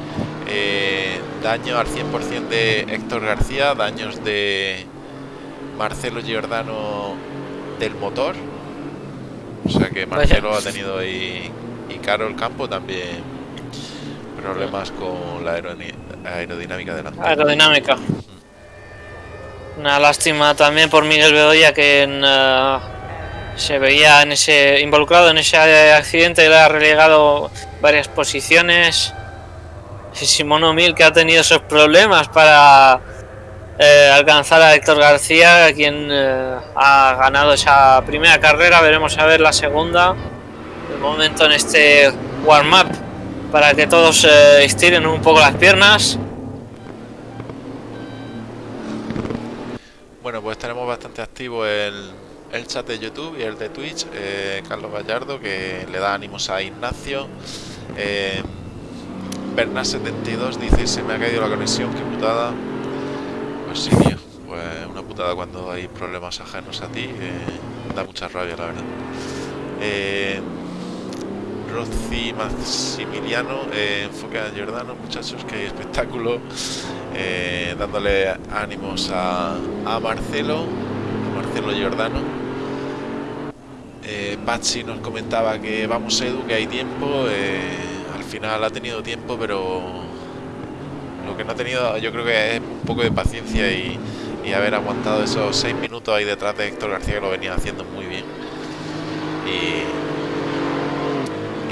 eh, daño al 100% de Héctor García, daños de Marcelo Giordano del motor. O sea que Marcelo ha tenido ahí, y Carol Campo también problemas con la aerodinámica delantera. aerodinámica. Una lástima también por Miguel Bedoya que en, eh, se veía en ese involucrado en ese accidente, le ha relegado varias posiciones. Y Simono Mil que ha tenido esos problemas para eh, alcanzar a Héctor García, quien eh, ha ganado esa primera carrera. Veremos a ver la segunda. De momento en este warm-up para que todos eh, estiren un poco las piernas. Bueno, pues tenemos bastante activo el, el chat de YouTube y el de Twitch. eh, Carlos Gallardo que le da ánimos a Ignacio. Eh, Bernat72 dice: Se me ha caído la conexión, qué putada. Pues sí, tío. Pues una putada cuando hay problemas ajenos a ti. eh, da mucha rabia, la verdad. Eh, Maximiliano, eh, enfoque a Giordano, muchachos, que hay espectáculo. Eh, dándole ánimos a, a Marcelo, a Marcelo Giordano. Eh, Patsy nos comentaba que vamos Edu, que hay tiempo. eh, al final ha tenido tiempo, pero lo que no ha tenido yo creo que es un poco de paciencia y, y haber aguantado esos seis minutos ahí detrás de Héctor García que lo venía haciendo muy bien. Y,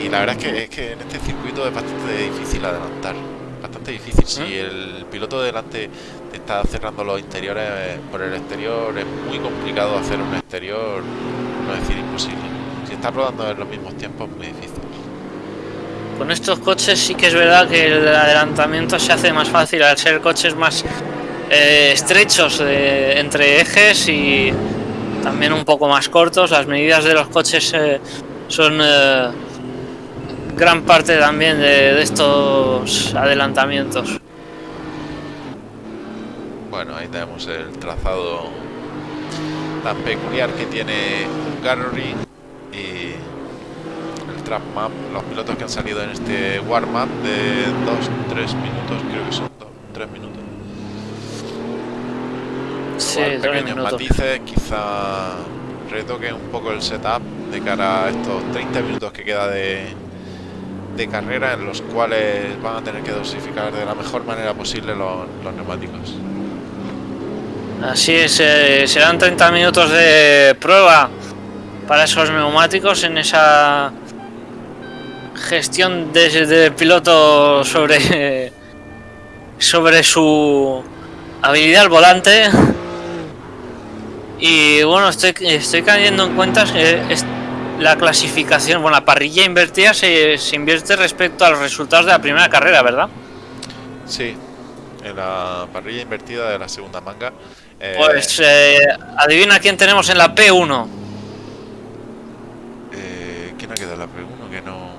y la verdad es que, es que en este circuito es bastante difícil adelantar. Bastante difícil. Si ¿Eh? el piloto de delante te está cerrando los interiores eh, por el exterior, es muy complicado hacer un exterior, no decir imposible. Si está rodando en los mismos tiempos, muy difícil. Con estos coches sí que es verdad que el adelantamiento se hace más fácil al ser coches más eh, estrechos de- entre ejes y también un poco más cortos. Las medidas de los coches eh, son eh, gran parte también de, de estos adelantamientos. Bueno, ahí tenemos el trazado tan peculiar que tiene Hungary y el trap map, los pilotos que han salido en este warm-up de 2-3 minutos, creo que son 3 minutos. Sí, Igual pequeños minutos. matices, quizá retoque un poco el setup de cara a estos 30 minutos que queda de, de carrera en los cuales van a tener que dosificar de la mejor manera posible los, los neumáticos. Así es, eh, serán 30 minutos de prueba para esos neumáticos en esa gestión de, de piloto sobre, sobre su habilidad al volante. Y bueno, estoy, estoy cayendo en cuenta que la clasificación, bueno, la parrilla invertida se, se invierte respecto a los resultados de la primera carrera, ¿verdad? Sí, en la parrilla invertida de la segunda manga. Eh, Pues eh, adivina quién tenemos en la P1. eh, ¿Quién ha quedado en la P1? Que no.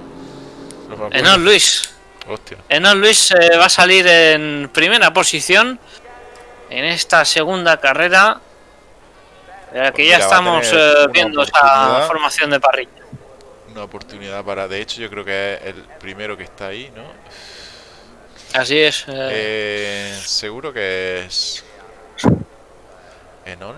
no. Enoch Luis. Hostia. Enoch Luis eh, va a salir en primera posición en esta segunda carrera. eh, que Pues ya mira, va a estamos viendo esa formación de parrilla. Una oportunidad para. De hecho, yo creo que es el primero que está ahí, ¿no? Así es. seguro que es. Enol.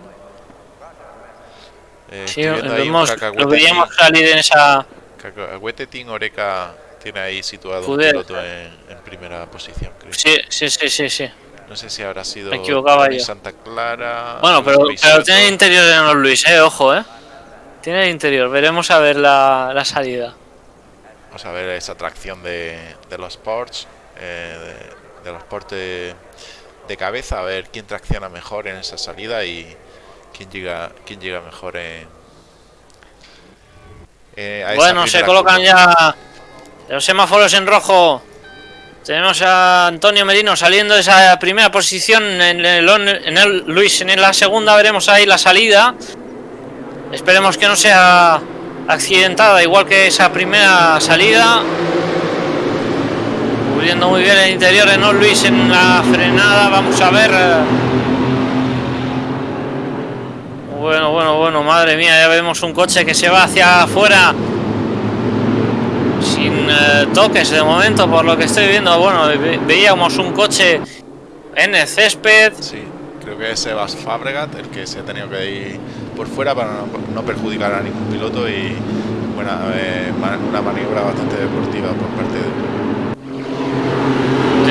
Eh, sí, vemos- lo veríamos Team- salir en esa. Cacahuete Team Oreca tiene ahí situado un piloto en, en primera posición, creo. Sí, sí, sí, sí. sí. No sé si habrá sido Me equivocaba yo. Santa Clara. Bueno, pero, pero tiene interior de Enoch Luis, eh, ojo, eh. Tiene el interior. Veremos a ver la, la salida. Vamos a ver esa tracción de, de los ports, eh, de, de los ports de, de cabeza, a ver quién tracciona mejor en esa salida y quién llega, quién llega mejor en. eh, a Bueno, se colocan curva. ya los semáforos en rojo. Tenemos a Antonio Merino saliendo de esa primera posición en el, en el Luis en la segunda veremos ahí la salida. Esperemos que no sea accidentada igual que esa primera salida. Cubriendo muy bien el interior en Luis en la frenada. Vamos a ver. eh. Bueno, bueno, bueno, madre mía, ya vemos un coche que se va hacia afuera sin eh, toques de momento, por lo que estoy viendo. Bueno, ve- veíamos un coche en el césped. Sí, creo que es Sebas Fabregat el que se ha tenido que ir por fuera para no, no perjudicar a ningún piloto y buena, eh, una maniobra bastante deportiva por parte de.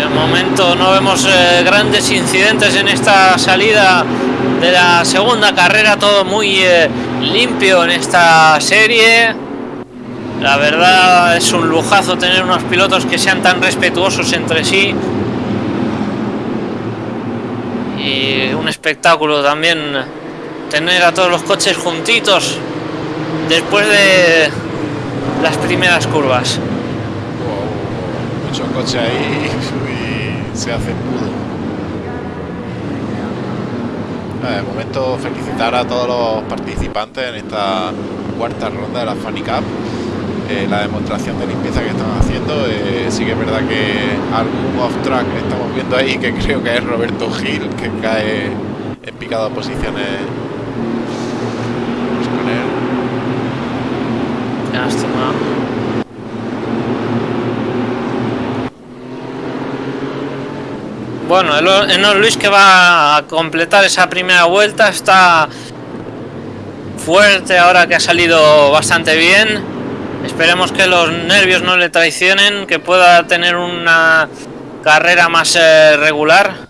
De momento no vemos eh, grandes incidentes en esta salida de la segunda carrera, todo muy eh, limpio en esta serie. La verdad es un lujazo tener unos pilotos que sean tan respetuosos entre sí. Y un espectáculo también tener a todos los coches juntitos después de las primeras curvas. Wow, mucho coche ahí se hace pudo. De momento felicitar a todos los participantes en esta cuarta ronda de la Funny Cup. Eh, la demostración de limpieza que están haciendo. Eh, sí que es verdad que algún off-track estamos viendo ahí que creo que es Roberto Gil que cae en picado posiciones Vamos con él. Bueno, el Eno Luis que va a completar esa primera vuelta está fuerte ahora que ha salido bastante bien. Esperemos que los nervios no le traicionen, que pueda tener una carrera más eh, regular.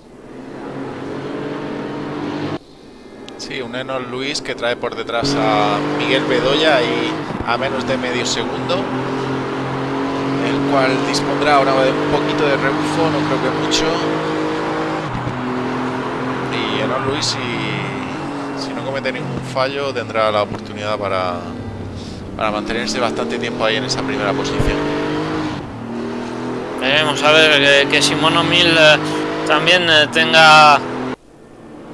Sí, un Enos Luis que trae por detrás a Miguel Bedoya y a menos de medio segundo. El cual dispondrá ahora de un poquito de rebufo, no creo que mucho. Y Enos Luis, si, si no comete ningún fallo, tendrá la oportunidad para, para mantenerse bastante tiempo ahí en esa primera posición. Veremos a ver que, que Simono Mil eh, también eh, tenga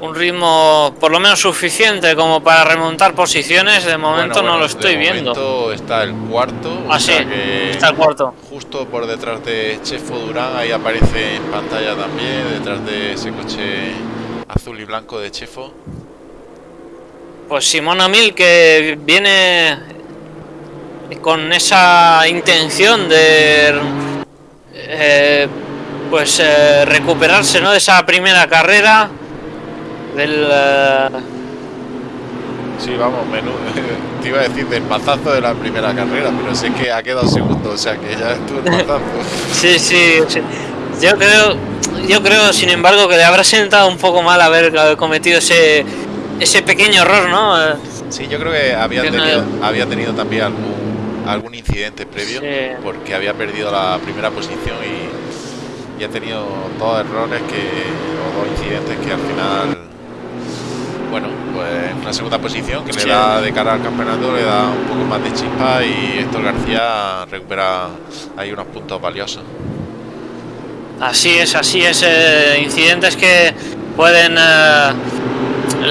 un ritmo por lo menos suficiente como para remontar posiciones. De momento Bueno, no bueno, lo estoy de viendo. momento está el cuarto. Ah, sí, está el cuarto. Justo por detrás de Chefo Durán, ahí aparece en pantalla también, detrás de ese coche azul y blanco de Chefo. Pues Simona Mil que viene con esa intención de eh, pues eh, recuperarse ¿no? de esa primera carrera del eh, Sí, vamos, menú. Te iba a decir del mazazo de la primera carrera, pero sé que ha quedado segundo, o sea que ya estuvo el mazazo. sí, sí, sí. Yo creo yo creo sin embargo que le habrá sentado un poco mal haber cometido ese ese pequeño error no Sí, yo creo que había Que no- tenido, había tenido también algún, algún incidente previo, Sí. porque había perdido la primera posición y, y ha tenido dos errores que, o dos incidentes que al final, bueno, pues en una segunda posición que Sí. le da de cara al campeonato, le da un poco más de chispa y Héctor García recupera ahí unos puntos valiosos. Así es, así es. eh, incidentes que pueden eh,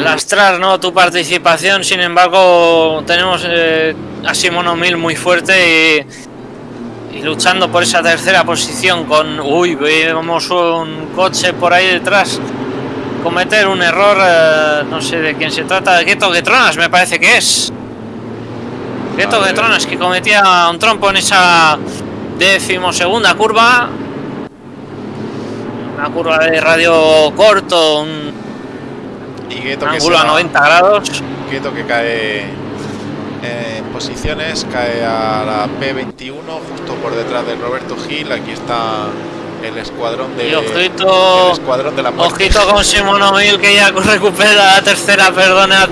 lastrar ¿no? tu participación. Sin embargo, tenemos eh, a Simono Mil muy fuerte y, y luchando por esa tercera posición con... Uy, vemos un coche por ahí detrás cometer un error. eh, no sé de quién se trata. De Keto Getronas me parece que es. Ver. Getronas que cometía un trompo en esa decimosegunda curva una curva de radio corto, un Y se ángulo a va- 90 grados. Gueto que cae en posiciones, cae a la P21, justo por detrás de Roberto Gil. Aquí está el escuadrón de Y ojito, el escuadrón de la muerte. ojito con Simón Mil que ya recupera la tercera, perdonad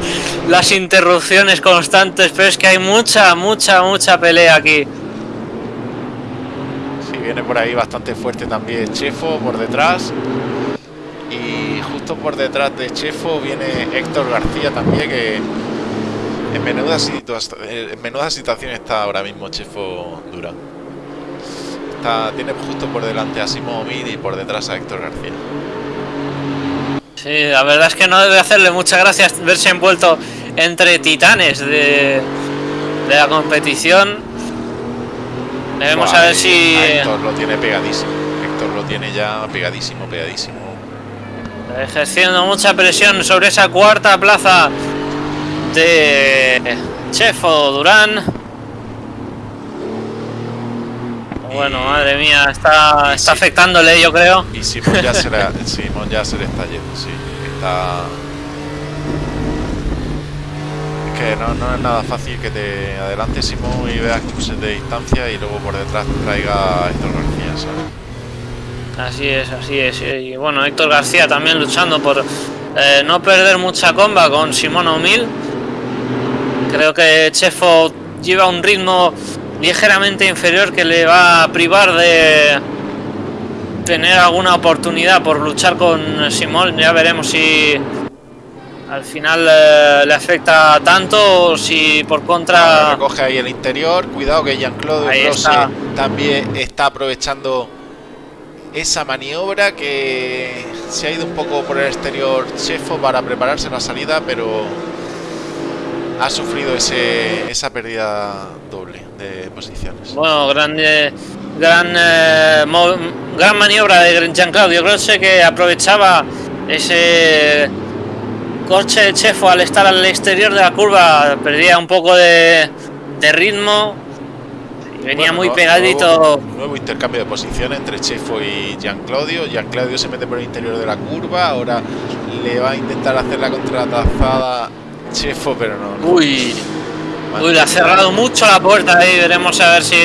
las interrupciones constantes, pero es que hay mucha, mucha, mucha pelea aquí. Viene por ahí bastante fuerte también Chefo por detrás. Y justo por detrás de Chefo viene Héctor García también, que en menuda, menuda situación está ahora mismo Chefo Dura. Está, tiene justo por delante a Simón Omid y por detrás a Héctor García. Sí, la verdad es que no debe hacerle muchas gracias verse envuelto entre titanes de, de la competición. Debemos Buah, a ver si... a Héctor lo tiene pegadísimo. Héctor lo tiene ya pegadísimo, pegadísimo. ejerciendo mucha presión sobre esa cuarta plaza de Chefo Durán. Bueno, madre mía, está, está afectándole, yo creo. Y Simón ya se Simón ya se le está yendo, sí. Está. Que no, no es nada fácil que te adelante Simón y veas cruces de distancia y luego por detrás traiga a Héctor García, ¿sabes? Así es, así es. Y bueno, Héctor García también luchando por eh, no perder mucha comba con Simón O'Mil. Creo que Chefo lleva un ritmo ligeramente inferior que le va a privar de tener alguna oportunidad por luchar con Simón. Ya veremos si al final eh, le afecta tanto o si por contra... Recoge ahí el interior. Cuidado que Jean-Claude también está aprovechando esa maniobra que se ha ido un poco por el exterior Chefo para prepararse la salida, pero ha sufrido ese, esa pérdida doble de posiciones. Bueno, grande, gran, eh, gran maniobra de Jean Claudio Grosse que aprovechaba ese coche de Chefo al estar al exterior de la curva, perdía un poco de, de ritmo y venía Bueno, muy pegadito. Nuevo, nuevo intercambio de posiciones entre Chefo y Jean Claudio. Jean Claudio se mete por el interior de la curva. Ahora le va a intentar hacer la contratazada Chefo, pero no. no. Uy, uy, le ha cerrado mucho la puerta ahí, veremos a ver si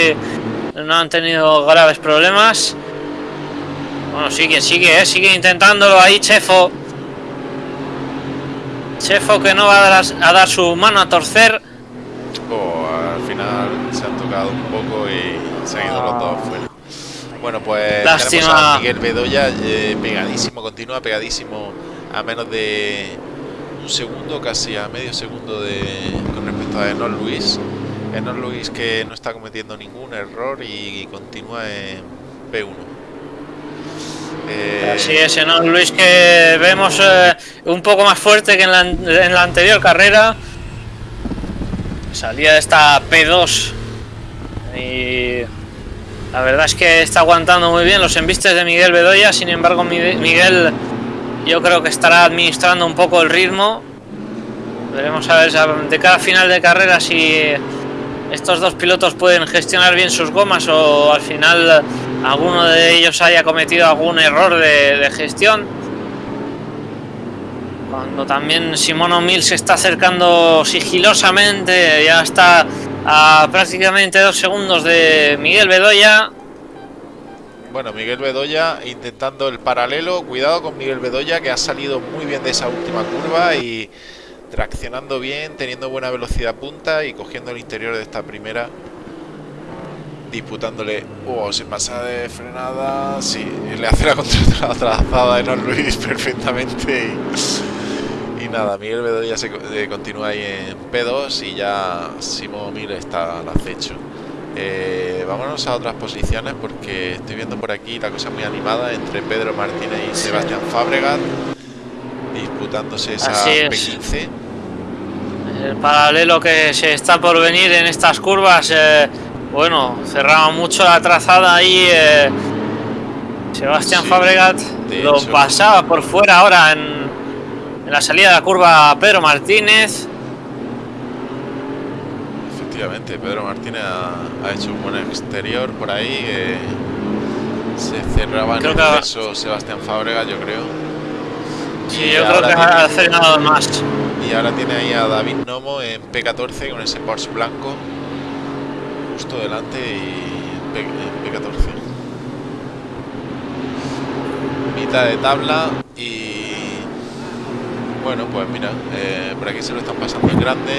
no han tenido graves problemas. Bueno, sigue, sigue, eh, sigue intentándolo ahí Chefo. Chefo que no va a dar, a dar su mano a torcer. Oh, al final se han tocado un poco y se han ido los dos fuera. Bueno, pues Lástima. tenemos a Miguel Bedoya eh, pegadísimo, continúa pegadísimo a menos de un segundo, casi a medio segundo de con respecto a Enor Luis. Enor Luis que no está cometiendo ningún error y continúa en P1. Eh, Así es, ¿no? Luis que vemos eh, un poco más fuerte que en la, en la anterior carrera. Salía de esta P2 y la verdad es que está aguantando muy bien los embistes de Miguel Bedoya. Sin embargo, Miguel yo creo que estará administrando un poco el ritmo. Veremos a ver de cada final de carrera si estos dos pilotos pueden gestionar bien sus gomas o al final alguno de ellos haya cometido algún error de, gestión. Cuando también Simón O'Mill se está acercando sigilosamente, ya está a prácticamente dos segundos de Miguel Bedoya. Bueno, Miguel Bedoya intentando el paralelo. Cuidado con Miguel Bedoya que ha salido muy bien de esa última curva y traccionando bien, teniendo buena velocidad punta y cogiendo el interior de esta primera. Disputándole. Oh, se pasa de frenada. Sí, le hace la contratrazada de Don Luis perfectamente. Y, y nada, Miguel Bedoya se eh, continúa ahí en P2 y ya Simón Mil está al acecho. Eh, vámonos a otras posiciones porque estoy viendo por aquí la cosa muy animada entre Pedro Martínez y. Sebastián Fábregat disputándose esa Así es. P15. El paralelo que se está por venir en estas curvas, eh, bueno, cerraba mucho la trazada ahí. eh, Sebastián Sí, Fabregat lo hecho. pasaba por fuera ahora en, en la salida de la curva Pedro Martínez. Efectivamente, Pedro Martínez ha, ha hecho un buen exterior por ahí. eh, se cerraba en que- exceso Sebastián Fábregas, yo creo. Sí, Y yo creo que ha frenado más. Y ahora tiene ahí a David Nomo en P14 con ese Porsche blanco justo delante y P- en P14. Mitad de tabla y bueno, pues mira, eh, por aquí se lo están pasando en grande.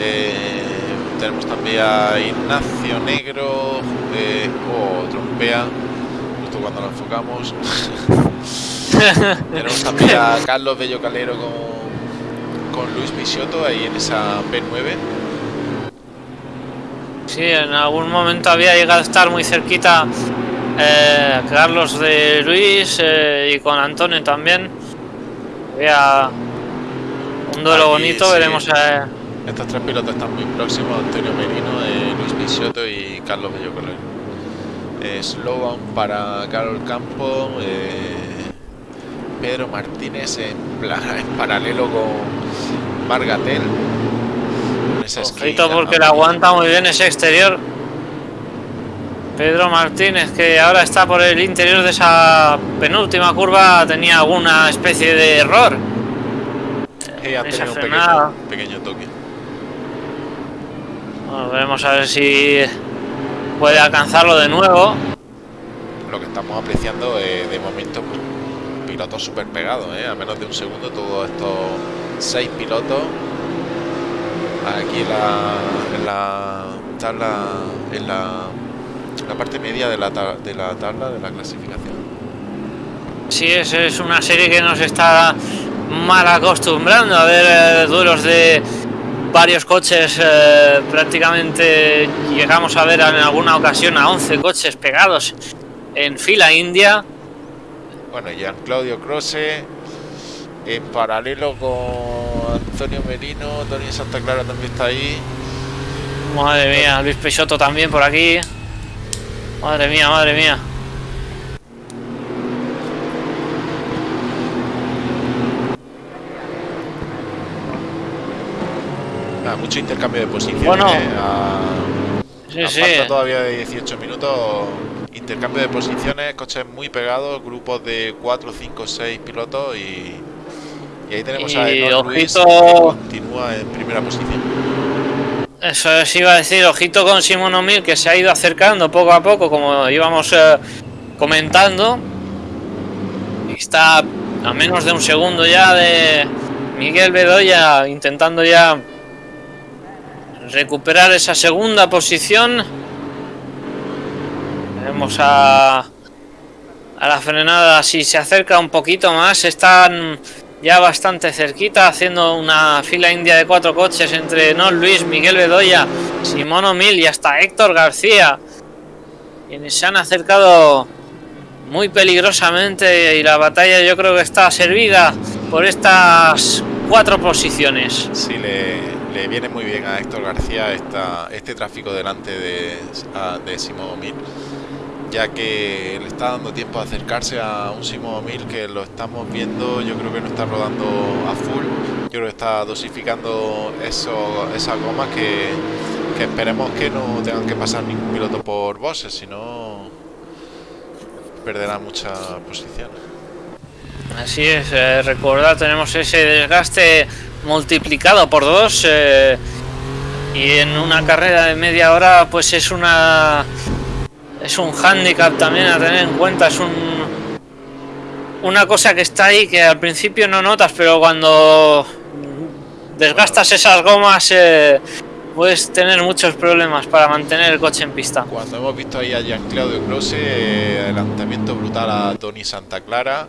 Eh, tenemos también a Ignacio Negro, eh, oh, trompea, justo cuando lo enfocamos. Tenemos también a Carlos Bello Calero con, con Luis Bisotto ahí en esa P9. Sí, en algún momento había llegado a estar muy cerquita eh, Carlos de Luis eh, y con Antonio también. Había un duelo Aquí, bonito, sí. veremos. eh, Estos tres pilotos están muy próximos, Antonio Merino, Luis Bisotto y Carlos Bello Calero. Eh, Slogan para Carol Campo, Pedro Martínez en, en paralelo con Margatel. Esa esquina porque le aguanta muy bien ese exterior. Pedro Martínez, que ahora está por el interior de esa penúltima curva, tenía alguna especie de error. Sí, esa tenido un pequeño, pequeño toque. Bueno, veremos a ver si puede alcanzarlo de nuevo. Lo que estamos apreciando eh, de momento, pues, pilotos súper pegados, ¿eh? a menos de un segundo, todos estos seis pilotos. Aquí en la, en la tabla, en la, en la parte media de la, ta- de la tabla de la clasificación. Sí, es, es una serie que nos está mal acostumbrando a ver eh, duelos de varios coches. eh, prácticamente llegamos a ver en alguna ocasión a 11 coches pegados en fila india. Bueno, Gian Claudio Croce en paralelo con Antonio Merino, Tony Santa Clara también está ahí. Madre mía, Luis Peixoto también por aquí. Madre mía, madre mía. Mucho intercambio de posiciones. Bueno. eh, a- Sí, a sí. falta todavía de 18 minutos. Intercambio de posiciones, coches muy pegados, grupos de 4, 5, 6 pilotos y, y ahí tenemos a Y Enoch Luis ojito- que continúa en primera posición. Eso os iba a decir, ojito con Simón O'Mill que se ha ido acercando poco a poco, como íbamos eh, comentando. Está a menos de un segundo ya de Miguel Bedoya intentando ya recuperar esa segunda posición. Vemos a, a la frenada, si se acerca un poquito más, están ya bastante cerquita, haciendo una fila india de cuatro coches entre Non Luis, Miguel Bedoya, Simón O'Mill y hasta Héctor García, quienes se han acercado muy peligrosamente y la batalla yo creo que está servida por estas cuatro posiciones. Sí, le, le viene muy bien a Héctor García esta, este tráfico delante de, de Simón O'Mill, ya que le está dando tiempo a acercarse a un Simón O'Mill que lo estamos viendo, yo creo que no está rodando a full, yo creo está dosificando eso, esas gomas que, que esperemos que no tengan que pasar ningún piloto por bosses, si no perderá mucha posición. Así es, eh, recordad, tenemos ese desgaste multiplicado por dos eh, y en una carrera de media hora pues es una es un handicap también a tener en cuenta, es un una cosa que está ahí que al principio no notas, pero cuando desgastas esas gomas eh, puedes tener muchos problemas para mantener el coche en pista. Cuando hemos visto ahí a Jean Claudio Close, eh, adelantamiento brutal a Tony Santa Clara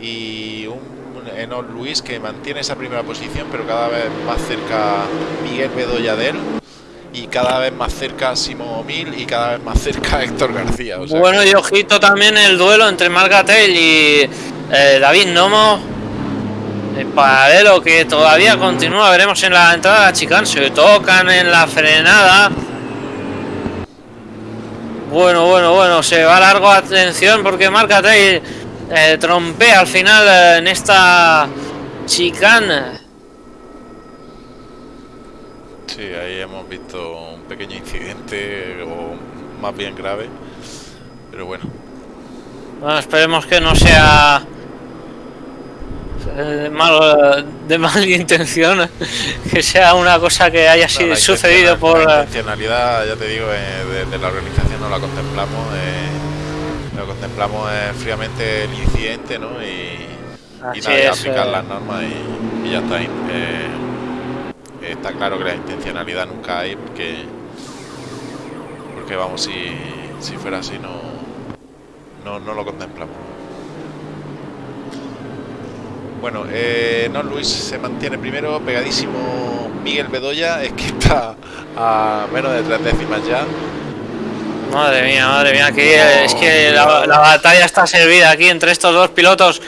y un Enoch Luis que mantiene esa primera posición, pero cada vez más cerca Miguel Bedoya de él y cada vez más cerca Simón O'Mill y cada vez más cerca Héctor García. o sea Bueno, que- y ojito también el duelo entre Margatel y eh, David Nomo. En paralelo que todavía continúa, veremos en la entrada de la chicane, se tocan en la frenada. Bueno, bueno, bueno, se va largo, atención, porque Margatel eh, trompea al final eh, en esta chicane. Sí, ahí hemos visto un pequeño incidente o más bien grave, pero bueno. Bueno, esperemos que no sea eh, malo, de mala intención, que sea una cosa que haya sido sucedido por... la intencionalidad, ya te digo, eh, desde la organización no la contemplamos. eh, lo contemplamos eh, fríamente el incidente, ¿no? Y, y nada, es, aplicar eh. las normas y, y ya está. Está claro que la intencionalidad nunca hay porque, porque vamos, si, si fuera así no, no, no lo contemplamos. Bueno, eh, no Luis se mantiene primero, pegadísimo Miguel Bedoya, es que está a menos de tres décimas ya. Madre mía, madre mía, que es que la, la batalla está servida aquí entre estos dos pilotos.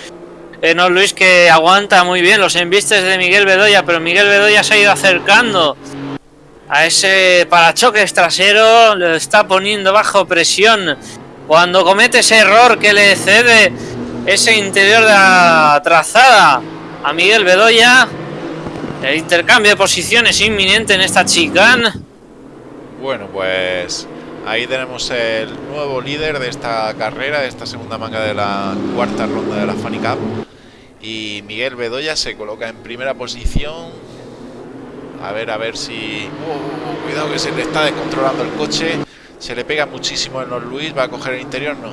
Eh, no Luis que aguanta muy bien los embistes de Miguel Bedoya, pero Miguel Bedoya se ha ido acercando a ese parachoques trasero, lo está poniendo bajo presión. Cuando comete ese error que le cede ese interior de la trazada a Miguel Bedoya, el intercambio de posiciones inminente en esta chicane. Bueno, pues ahí tenemos el nuevo líder de esta carrera, de esta segunda manga de la cuarta ronda de la Funny Cup. Y Miguel Bedoya se coloca en primera posición. A ver, a ver si... Oh, cuidado que se le está descontrolando el coche. Se le pega muchísimo en los Luis. ¿Va a coger el interior? No.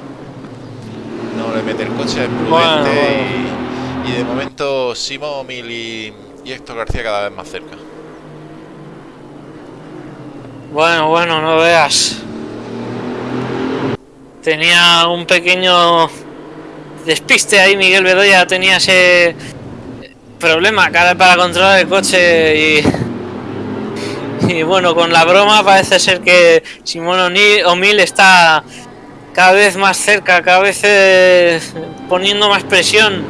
No le mete el coche, es prudente. Bueno, Y, y de momento Simo Mil y, y Héctor García cada vez más cerca. Bueno, bueno, no veas. Tenía un pequeño despiste ahí Miguel Bedoya tenía ese problema cara para controlar el coche y y bueno con la broma parece ser que Simón O'Neill está cada vez más cerca cada vez eh, poniendo más presión.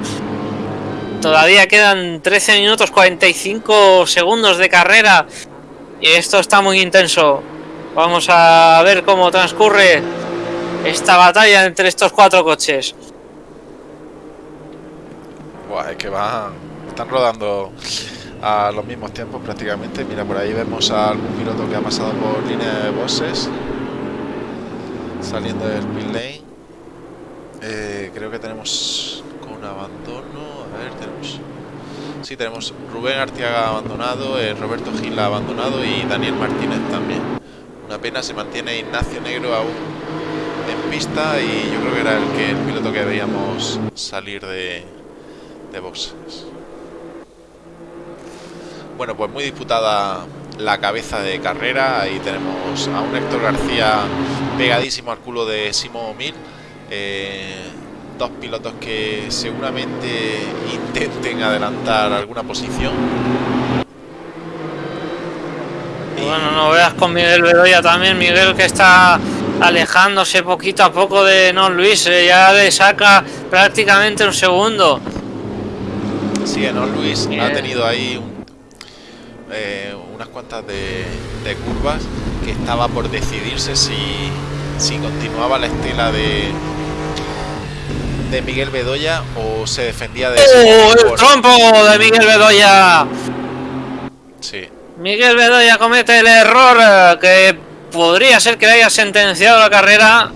Todavía quedan 13 minutos 45 segundos de carrera y esto está muy intenso. Vamos a ver cómo transcurre esta batalla entre estos cuatro coches Buah, es que van, están rodando a los mismos tiempos prácticamente. Mira, por ahí vemos a algún piloto que ha pasado por línea de bosses, saliendo del pit lane. Eh, creo que tenemos con abandono. A ver, tenemos. Sí, tenemos Rubén Artiaga abandonado, eh, Roberto Gil abandonado y Daniel Martínez también. Una pena, se mantiene Ignacio Negro aún en pista y yo creo que era el que el piloto que veíamos salir de, de boxes. Bueno, pues muy disputada la cabeza de carrera. Ahí tenemos a un Héctor García pegadísimo al culo de Simón Mil. Eh, dos pilotos que seguramente intenten adelantar alguna posición. Y- Bueno, no veas con Miguel Bedoya también, Miguel que está alejándose poquito a poco de No Luis, eh, ya le saca prácticamente un segundo. Sí, ¿no? Luis Bien. ha tenido ahí un- eh, unas cuantas de, de curvas que estaba por decidirse si, si continuaba la estela de, de Miguel Bedoya o se defendía de ¡Oh, el trompo de Miguel Bedoya! Sí, Miguel Bedoya comete el error eh, que podría ser que haya sentenciado la carrera.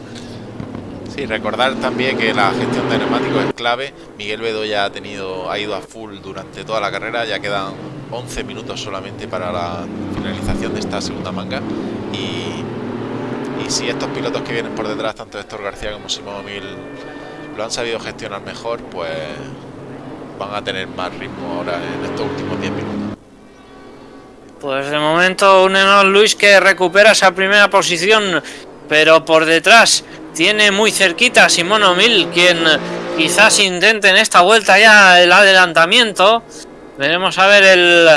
sí, recordar también que la gestión de neumáticos es clave. Miguel Bedoya ha tenido, ha ido a full durante toda la carrera, ya quedan 11 minutos solamente para la finalización de esta segunda manga. Y, y si estos pilotos que vienen por detrás, tanto Héctor García como Simón Mil, lo han sabido gestionar mejor, pues van a tener más ritmo ahora en estos últimos 10 minutos. Pues de momento un Enon Luis que recupera esa primera posición, pero por detrás tiene muy cerquita a Simón O'Mill, quien quizás intente en esta vuelta ya el adelantamiento. Veremos a ver el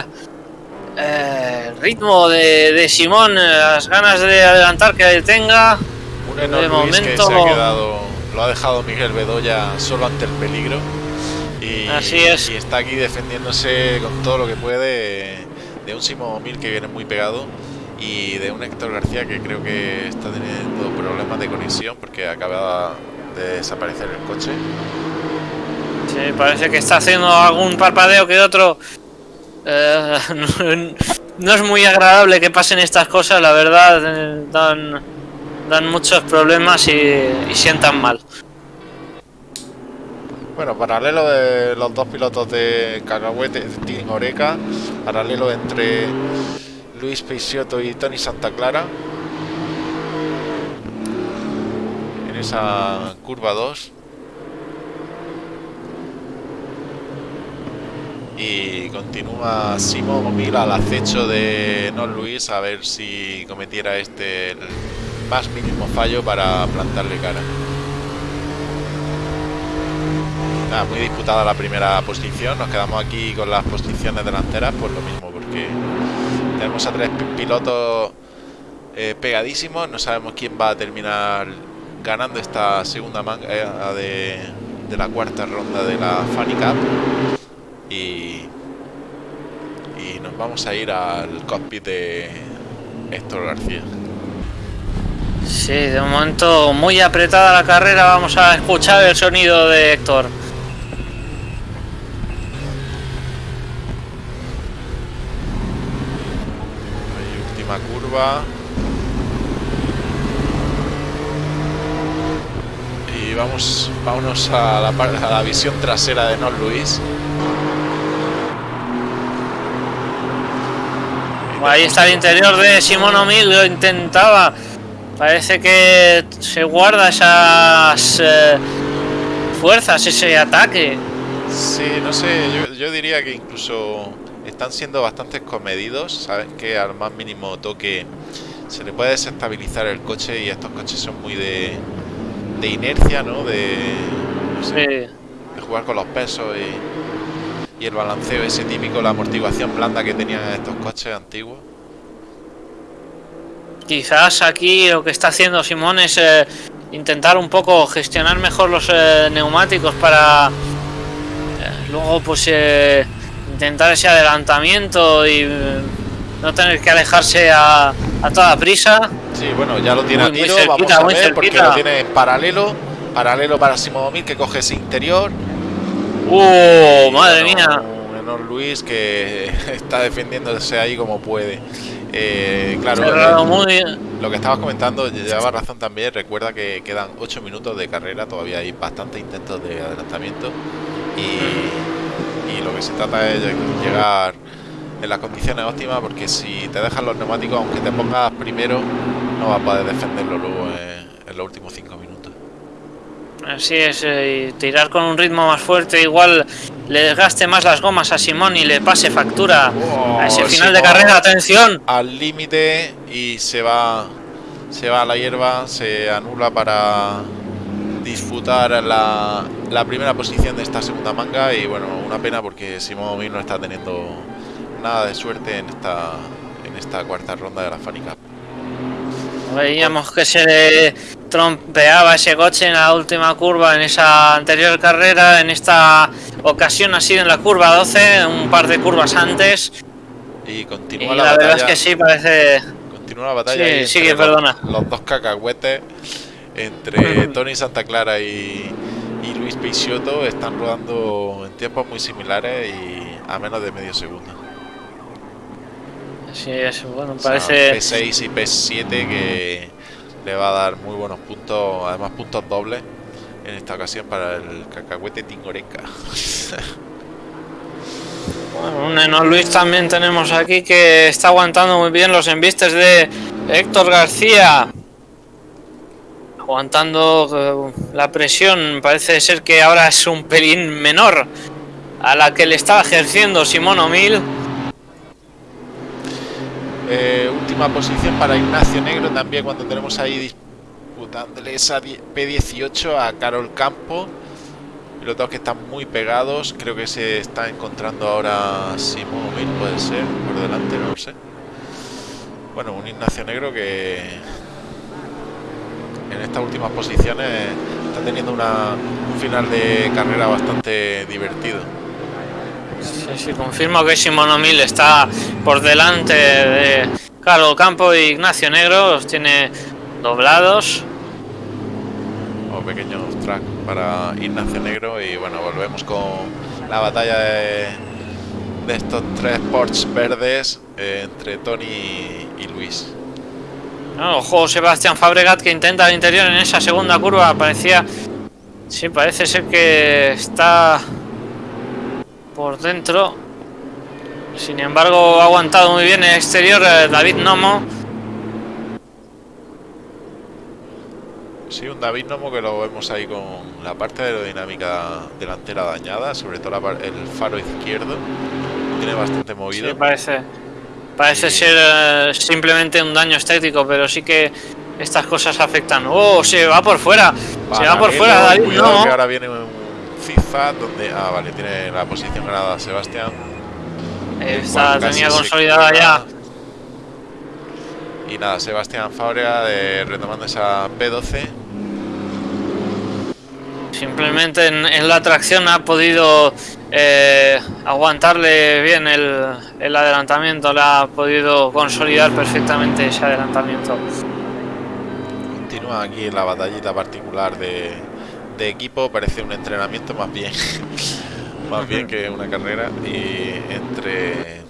eh, ritmo de, de Simón, eh, las ganas de adelantar que tenga. Un Enoch De Luis que se ha quedado, lo ha dejado Miguel Bedoya solo ante el peligro. Y, Así es. y está aquí defendiéndose con todo lo que puede de un Simón Mil que viene muy pegado y de un Héctor García que creo que está teniendo problemas de conexión porque acaba de desaparecer el coche. Sí, parece que está haciendo algún parpadeo que otro. Eh, no, es muy agradable que pasen estas cosas, la verdad. eh, dan, muchos problemas y sientan mal. Bueno, paralelo de los dos pilotos de Cacahuete, Team Oreca, paralelo entre Luis Peixoto y Tony Santa Clara. En esa curva 2. Y continúa Simón Mil al acecho de Non Luis a ver si cometiera este más mínimo fallo para plantarle cara. Muy disputada la primera posición. Nos quedamos aquí con las posiciones delanteras, pues lo mismo, porque tenemos a tres pi- pilotos eh, pegadísimos. No sabemos quién va a terminar ganando esta segunda manga eh, de, de la cuarta ronda de la Funny Cup. Y, y nos vamos a ir al cockpit de Héctor García. Sí, de momento muy apretada la carrera. Vamos a escuchar el sonido de Héctor. Ahí, última curva. Y vamos, vámonos a la, a la visión trasera de Non Luis. Ahí está el interior de Simón O'Mill, lo intentaba. Parece que se guarda esas eh, fuerzas, ese ataque. Sí, no sé, yo, yo diría que incluso están siendo bastante comedidos. Saben que al más mínimo toque se le puede desestabilizar el coche y estos coches son muy de, de inercia, ¿no? De no sé, Sí. de jugar con los pesos y, y el balanceo ese típico, la amortiguación blanda que tenían estos coches antiguos. Quizás aquí lo que está haciendo Simón es eh, intentar un poco gestionar mejor los eh, neumáticos para eh, luego pues eh, intentar ese adelantamiento y eh, no tener que alejarse a, a toda prisa. Sí, bueno, ya lo tiene Muy- a muy tiro, cerquita, vamos a ver, porque lo tiene en paralelo, paralelo para Simón que coge ese interior. ¡Uh! Madre bueno, mía! Un Enor Luis que está defendiéndose ahí como puede. Eh, claro, eh, muy lo que estabas comentando, lleva razón también. Recuerda que quedan 8 minutos de carrera, todavía hay bastantes intentos de adelantamiento. Y, y lo que se trata es de llegar en las condiciones óptimas, porque si te dejan los neumáticos, aunque te pongas primero, no vas a poder defenderlo luego en, en los últimos 5 minutos. Así es, eh, tirar con un ritmo más fuerte, igual le desgaste más las gomas a Simón y le pase factura a ese Oh, final de Simón. carrera. ¡Atención! al límite y se va se va a la hierba, se anula para disputar la, la primera posición de esta segunda manga y bueno, una pena porque Simón Mir no está teniendo nada de suerte en esta en esta cuarta ronda de la Fanny Cup. Veíamos que se le trompeaba ese coche en la última curva en esa anterior carrera. En esta ocasión ha sido en la curva 12, un par de curvas antes. Y Y continúa la la, verdad es batalla, que sí, parece. continúa la batalla Sí, sigue, los- perdona. Los, dos cacahuetes entre Tony Santa Clara y, y Luis Peixoto están rodando en tiempos muy similares y a menos de medio segundo. Sí, bueno, O sea, parece. P6 y P7 que le va a dar muy buenos puntos, además puntos dobles en esta ocasión para el cacahuete Tingoreca. Bueno, un Eno Luis también tenemos aquí que está aguantando muy bien los embistes de Héctor García. Aguantando eh, la presión, parece ser que ahora es un pelín menor a la que le estaba ejerciendo Simón O'Mill. Eh, última posición para Ignacio Negro también cuando tenemos ahí disputándole esa die- P18 a Carol Campo. Pilotos que están muy pegados. Creo que se está encontrando ahora Simón O'Mill, puede ser, por delante, no lo sé. Bueno, un Ignacio Negro que en estas últimas posiciones está teniendo una, un final de carrera bastante divertido. Sí, sí, confirmo que Simón O'Mill está por delante de Carlos Campo y Ignacio Negro, los tiene doblados. o pequeños track para Ignacio Negro y bueno volvemos con la batalla de, de estos tres Porsche verdes eh, entre Tony y Luis No, ojo, Sebastián Fabregat que intenta el interior en esa segunda curva. Parecía. Sí, parece ser que está por dentro. Sin embargo, ha aguantado muy bien el exterior eh, David Nomo. sí un David Nomo que lo vemos ahí con la parte aerodinámica delantera dañada sobre todo el faro izquierdo tiene bastante Sí, movido parece. Parece ser eh, simplemente un daño estético, pero sí que estas cosas afectan. ¡Oh! Se va por fuera. Se va por fuera David cuidado que ahora viene un FIFA donde ah vale tiene la posición ganada Sebastián Esta tenía consolidada ya. Y nada, Sebastián Fábrega de, retomando esa P12. Simplemente en, en la tracción ha podido eh, aguantarle bien el, el adelantamiento, le ha podido consolidar perfectamente ese adelantamiento. Continúa aquí la batallita particular de, de equipo. Parece un entrenamiento más bien. más bien que una carrera. Y entre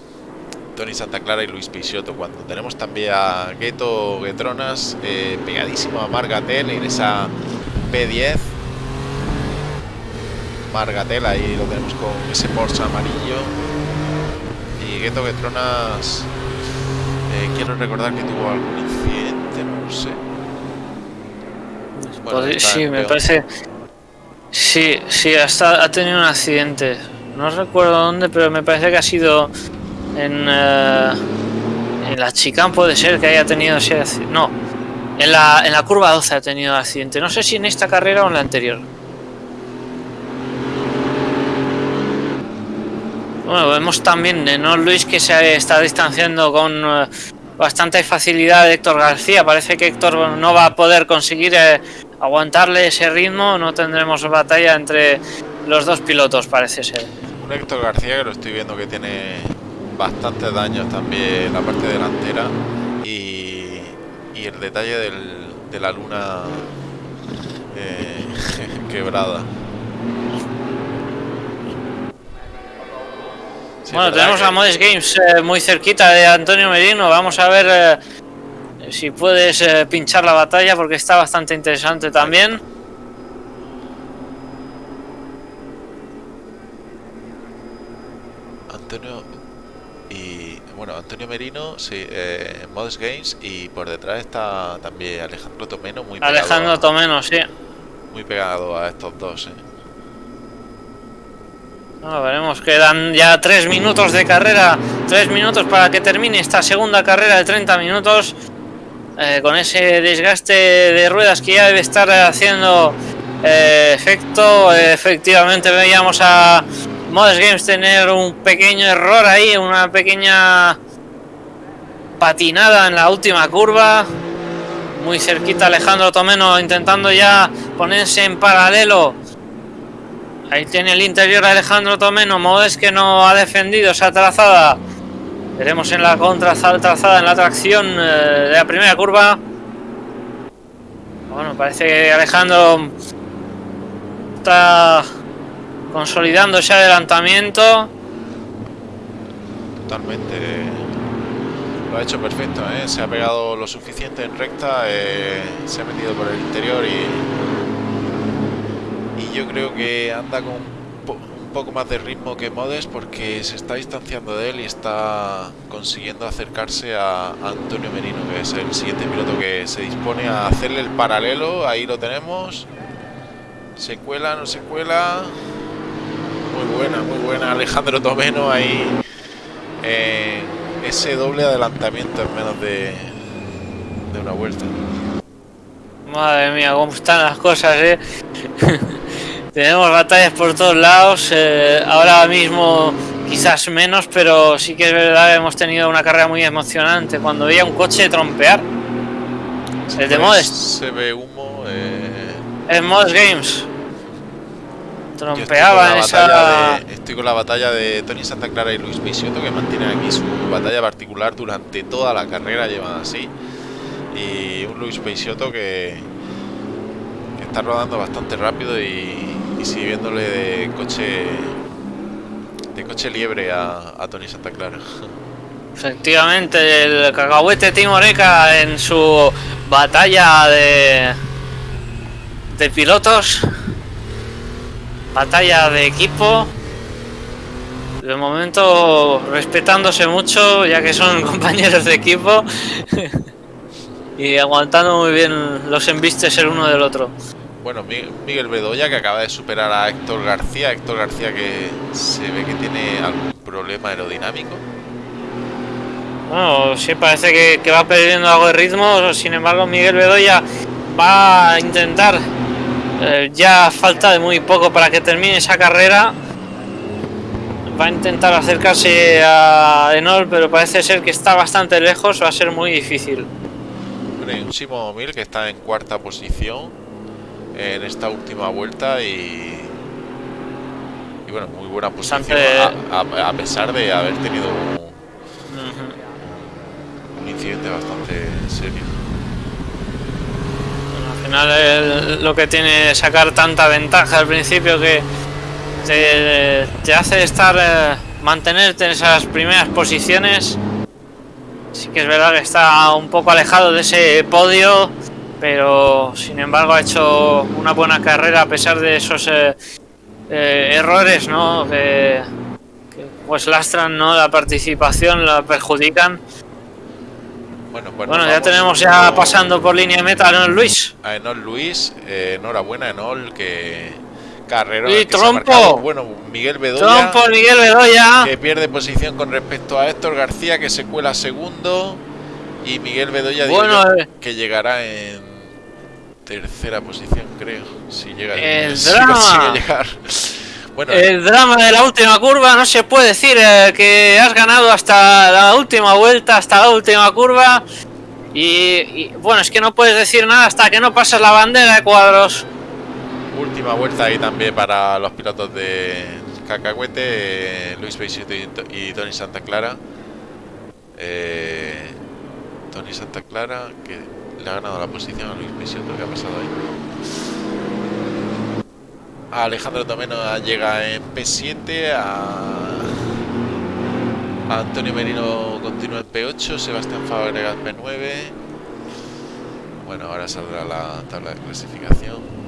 Tony Santa Clara y Luis Peixoto. Cuando tenemos también a Gueto Guetronas eh, pegadísimo a Margatel en esa P10. Margatel ahí lo tenemos con ese Porsche amarillo. Y Gueto Guetronas. eh, quiero recordar que tuvo algún incidente, no lo sé. Bueno, sí, me parece. Sí, sí, hasta ha tenido un accidente. No recuerdo dónde, pero me parece que ha sido en, eh, en la chicane puede ser que haya tenido ese accidente. No, en la, en la curva 12 ha tenido accidente. No sé si en esta carrera o en la anterior. Bueno, vemos también de No Luis que se está distanciando con eh, bastante facilidad de Héctor García. Parece que Héctor no va a poder conseguir eh, aguantarle ese ritmo. No tendremos batalla entre los dos pilotos, parece ser. Un Héctor García que lo estoy viendo que tiene bastantes daños también en la parte delantera y, y el detalle del- de la luna eh, quebrada. Bueno, tenemos que- a Modest Games eh, muy cerquita de Antonio Merino. Vamos a ver eh, si puedes eh, pinchar la batalla porque está bastante interesante también. Antonio y bueno Antonio Merino sí eh, Modest Games y por detrás está también Alejandro Tomeno muy pegado Alejandro a, Tomeno, sí. muy pegado a estos dos eh. Bueno, veremos, quedan ya tres minutos de carrera, tres minutos para que termine esta segunda carrera de 30 minutos. eh, con ese desgaste de ruedas que ya debe estar haciendo eh, efecto. Efectivamente veíamos a Modest Games tener un pequeño error ahí, una pequeña patinada en la última curva. Muy cerquita Alejandro Tomeno intentando ya ponerse en paralelo Ahí tiene el interior Alejandro Tomeno. Modes que no ha defendido esa trazada. Veremos en la contra trazada en la tracción eh, de la primera curva. Bueno, parece que Alejandro está consolidando ese adelantamiento. totalmente lo ha hecho perfecto ¿eh? se ha pegado lo suficiente en recta eh, se ha metido por el interior y y yo creo que anda con un, po- un poco más de ritmo que Modes porque se está distanciando de él y está consiguiendo acercarse a Antonio Merino que es el siguiente piloto que se dispone a hacerle el paralelo. Ahí lo tenemos. Se cuela no se cuela. Muy buena muy buena. Alejandro Tomeno ahí eh, ese doble adelantamiento en menos de, de una vuelta. Madre mía, cómo están las cosas, eh. Tenemos batallas por todos lados. eh, ahora mismo quizás menos, pero sí que es verdad que hemos tenido una carrera muy emocionante. Cuando veía un coche trompear. El de Pues Modest. Se ve humo. eh, En Modest Games. Trompeaba en esa. de- estoy con la batalla de Tony Santa Clara y Luis Bisotto que mantienen aquí su batalla particular durante toda la carrera, llevan así. Y un Luis Bisotto que, está rodando bastante rápido y, y sirviéndole de coche de coche liebre a, a Tony Santa Clara. Efectivamente, el cacahuete Timoreca en su batalla de, de pilotos. Batalla de equipo. De momento respetándose mucho, ya que son compañeros de equipo. y aguantando muy bien los embistes el uno del otro. Bueno, Mi- Miguel Bedoya que acaba de superar a Héctor García. Héctor García que se ve que tiene algún problema aerodinámico. Bueno, sí parece que, que va perdiendo algo de ritmo, sin embargo Miguel Bedoya va a intentar, eh, ya falta de muy poco para que termine esa carrera, va a intentar acercarse a Enol, pero parece ser que está bastante lejos, va a ser muy difícil. Y un Simo que está en cuarta posición en esta última vuelta y. Y bueno, muy buena posición a, a- a pesar de haber tenido un, un incidente bastante serio. Bueno, al final el- lo que tiene sacar tanta ventaja al principio que te, te hace estar eh, mantenerte en esas primeras posiciones. Sí que es verdad que está un poco alejado de ese podio, pero sin embargo ha hecho una buena carrera a pesar de esos eh, eh, errores, ¿no? Que, que, pues lastran, ¿no? La participación, la perjudican. Bueno, pues Bueno, ya tenemos ya pasando por línea de meta, ¿no, Luis? a Enol Luis. eh, enhorabuena, Enol, que carrera. ¡Y trompo! Bueno, Miguel Bedoya. Trompo, Miguel Bedoya. que pierde posición con respecto a Héctor García que se cuela segundo y Miguel Bedoya Bueno, eh. que llegará en tercera posición creo si llega El si drama. llegar Bueno, El drama de la última curva, no se puede decir eh, que has ganado hasta la última vuelta, hasta la última curva. Y, y, bueno, es que no puedes decir nada hasta que no pasas la bandera de cuadros. Última vuelta ahí también para los pilotos de Cacahuete, eh, Luis Beisito y, To- y Tony Santa Clara. Eh, Tony Santa Clara que le ha ganado la posición a Luis Beisito, ¿qué ha pasado ahí? Alejandro Tomeno llega en P7, a, a Antonio Merino continúa en P8, Sebastián Fábregas P9. Bueno, ahora saldrá la tabla de clasificación.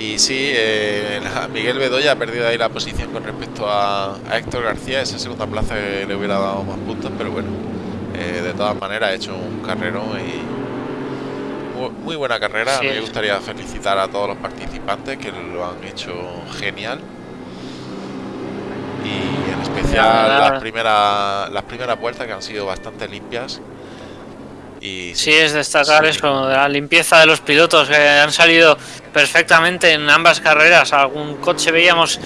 Y sí, eh, Miguel Bedoya ha perdido ahí la posición con respecto a, a Héctor García, esa segunda plaza que le hubiera dado más puntos, pero bueno, eh, de todas maneras ha hecho un carrerón y muy, muy buena carrera. Sí. Me gustaría felicitar a todos los participantes que lo han hecho genial. Y en especial las primeras, las primeras vueltas que han sido bastante limpias. Y Sí, es destacar sí. eso, de la limpieza de los pilotos que han salido perfectamente en ambas carreras. Algún coche veíamos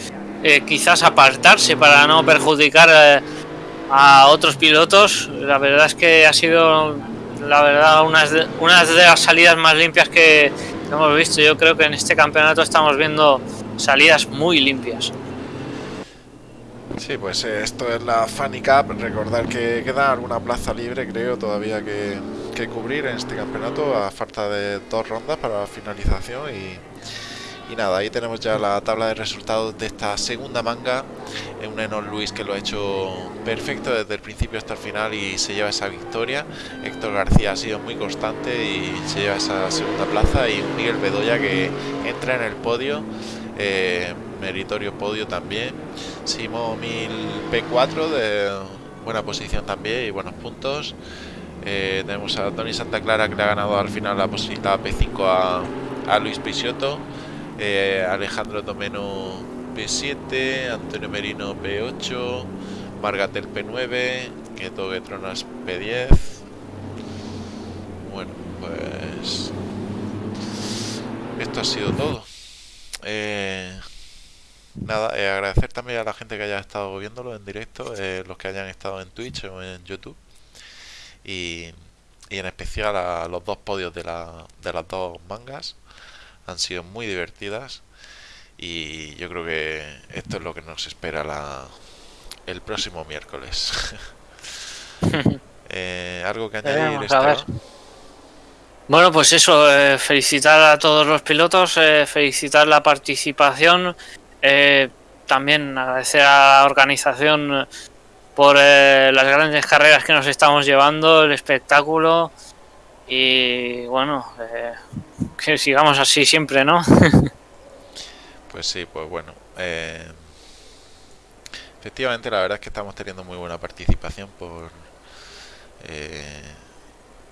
eh, quizás apartarse para no perjudicar eh, a otros pilotos. La verdad es que ha sido, la verdad, unas de, unas de las salidas más limpias que hemos visto. Yo creo que en este campeonato estamos viendo salidas muy limpias. Sí, pues eh, esto es la Funny Cup. Recordar que queda alguna plaza libre, creo, todavía que, que cubrir en este campeonato, a falta de dos rondas para la finalización. Y, y nada, ahí tenemos ya la tabla de resultados de esta segunda manga. Eh, Un Enon Luis que lo ha hecho perfecto desde el principio hasta el final y se lleva esa victoria. Héctor García ha sido muy constante y se lleva esa segunda plaza. Y Miguel Bedoya que entra en el podio. eh, meritorio podio también. Simo 1000 P4 de buena posición también y buenos puntos. Eh, tenemos a Tony Santa Clara que le ha ganado al final la posibilidad P5 a, Luis Pisiotto. Eh, Alejandro Domeno P7, Antonio Merino P8, Margatel P9, Keto Getronas P10. Bueno, pues esto ha sido todo. Eh, Nada, eh, agradecer también a la gente que haya estado viéndolo en directo, los que hayan estado en Twitch o en YouTube. Y, y en especial a los dos podios de, la, de las dos mangas. Han sido muy divertidas. Y yo creo que esto es lo que nos espera la, el próximo miércoles. Eh, ¿Algo que añadir, Veremos, a ver. Esteban? Bueno, pues eso, eh, felicitar a todos los pilotos, eh, felicitar la participación, eh, también agradecer a la organización eh, por eh, las grandes carreras que nos estamos llevando, el espectáculo y bueno, eh, que sigamos así siempre, ¿no? Pues sí, pues bueno. eh, efectivamente, la verdad es que estamos teniendo muy buena participación por... eh,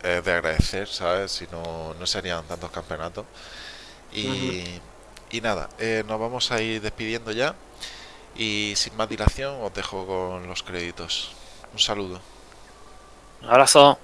es de agradecer, ¿sabes? Si no, no serían tantos campeonatos. Y, y nada, eh, nos vamos a ir despidiendo ya. Y sin más dilación, os dejo con los créditos. Un saludo. Un abrazo.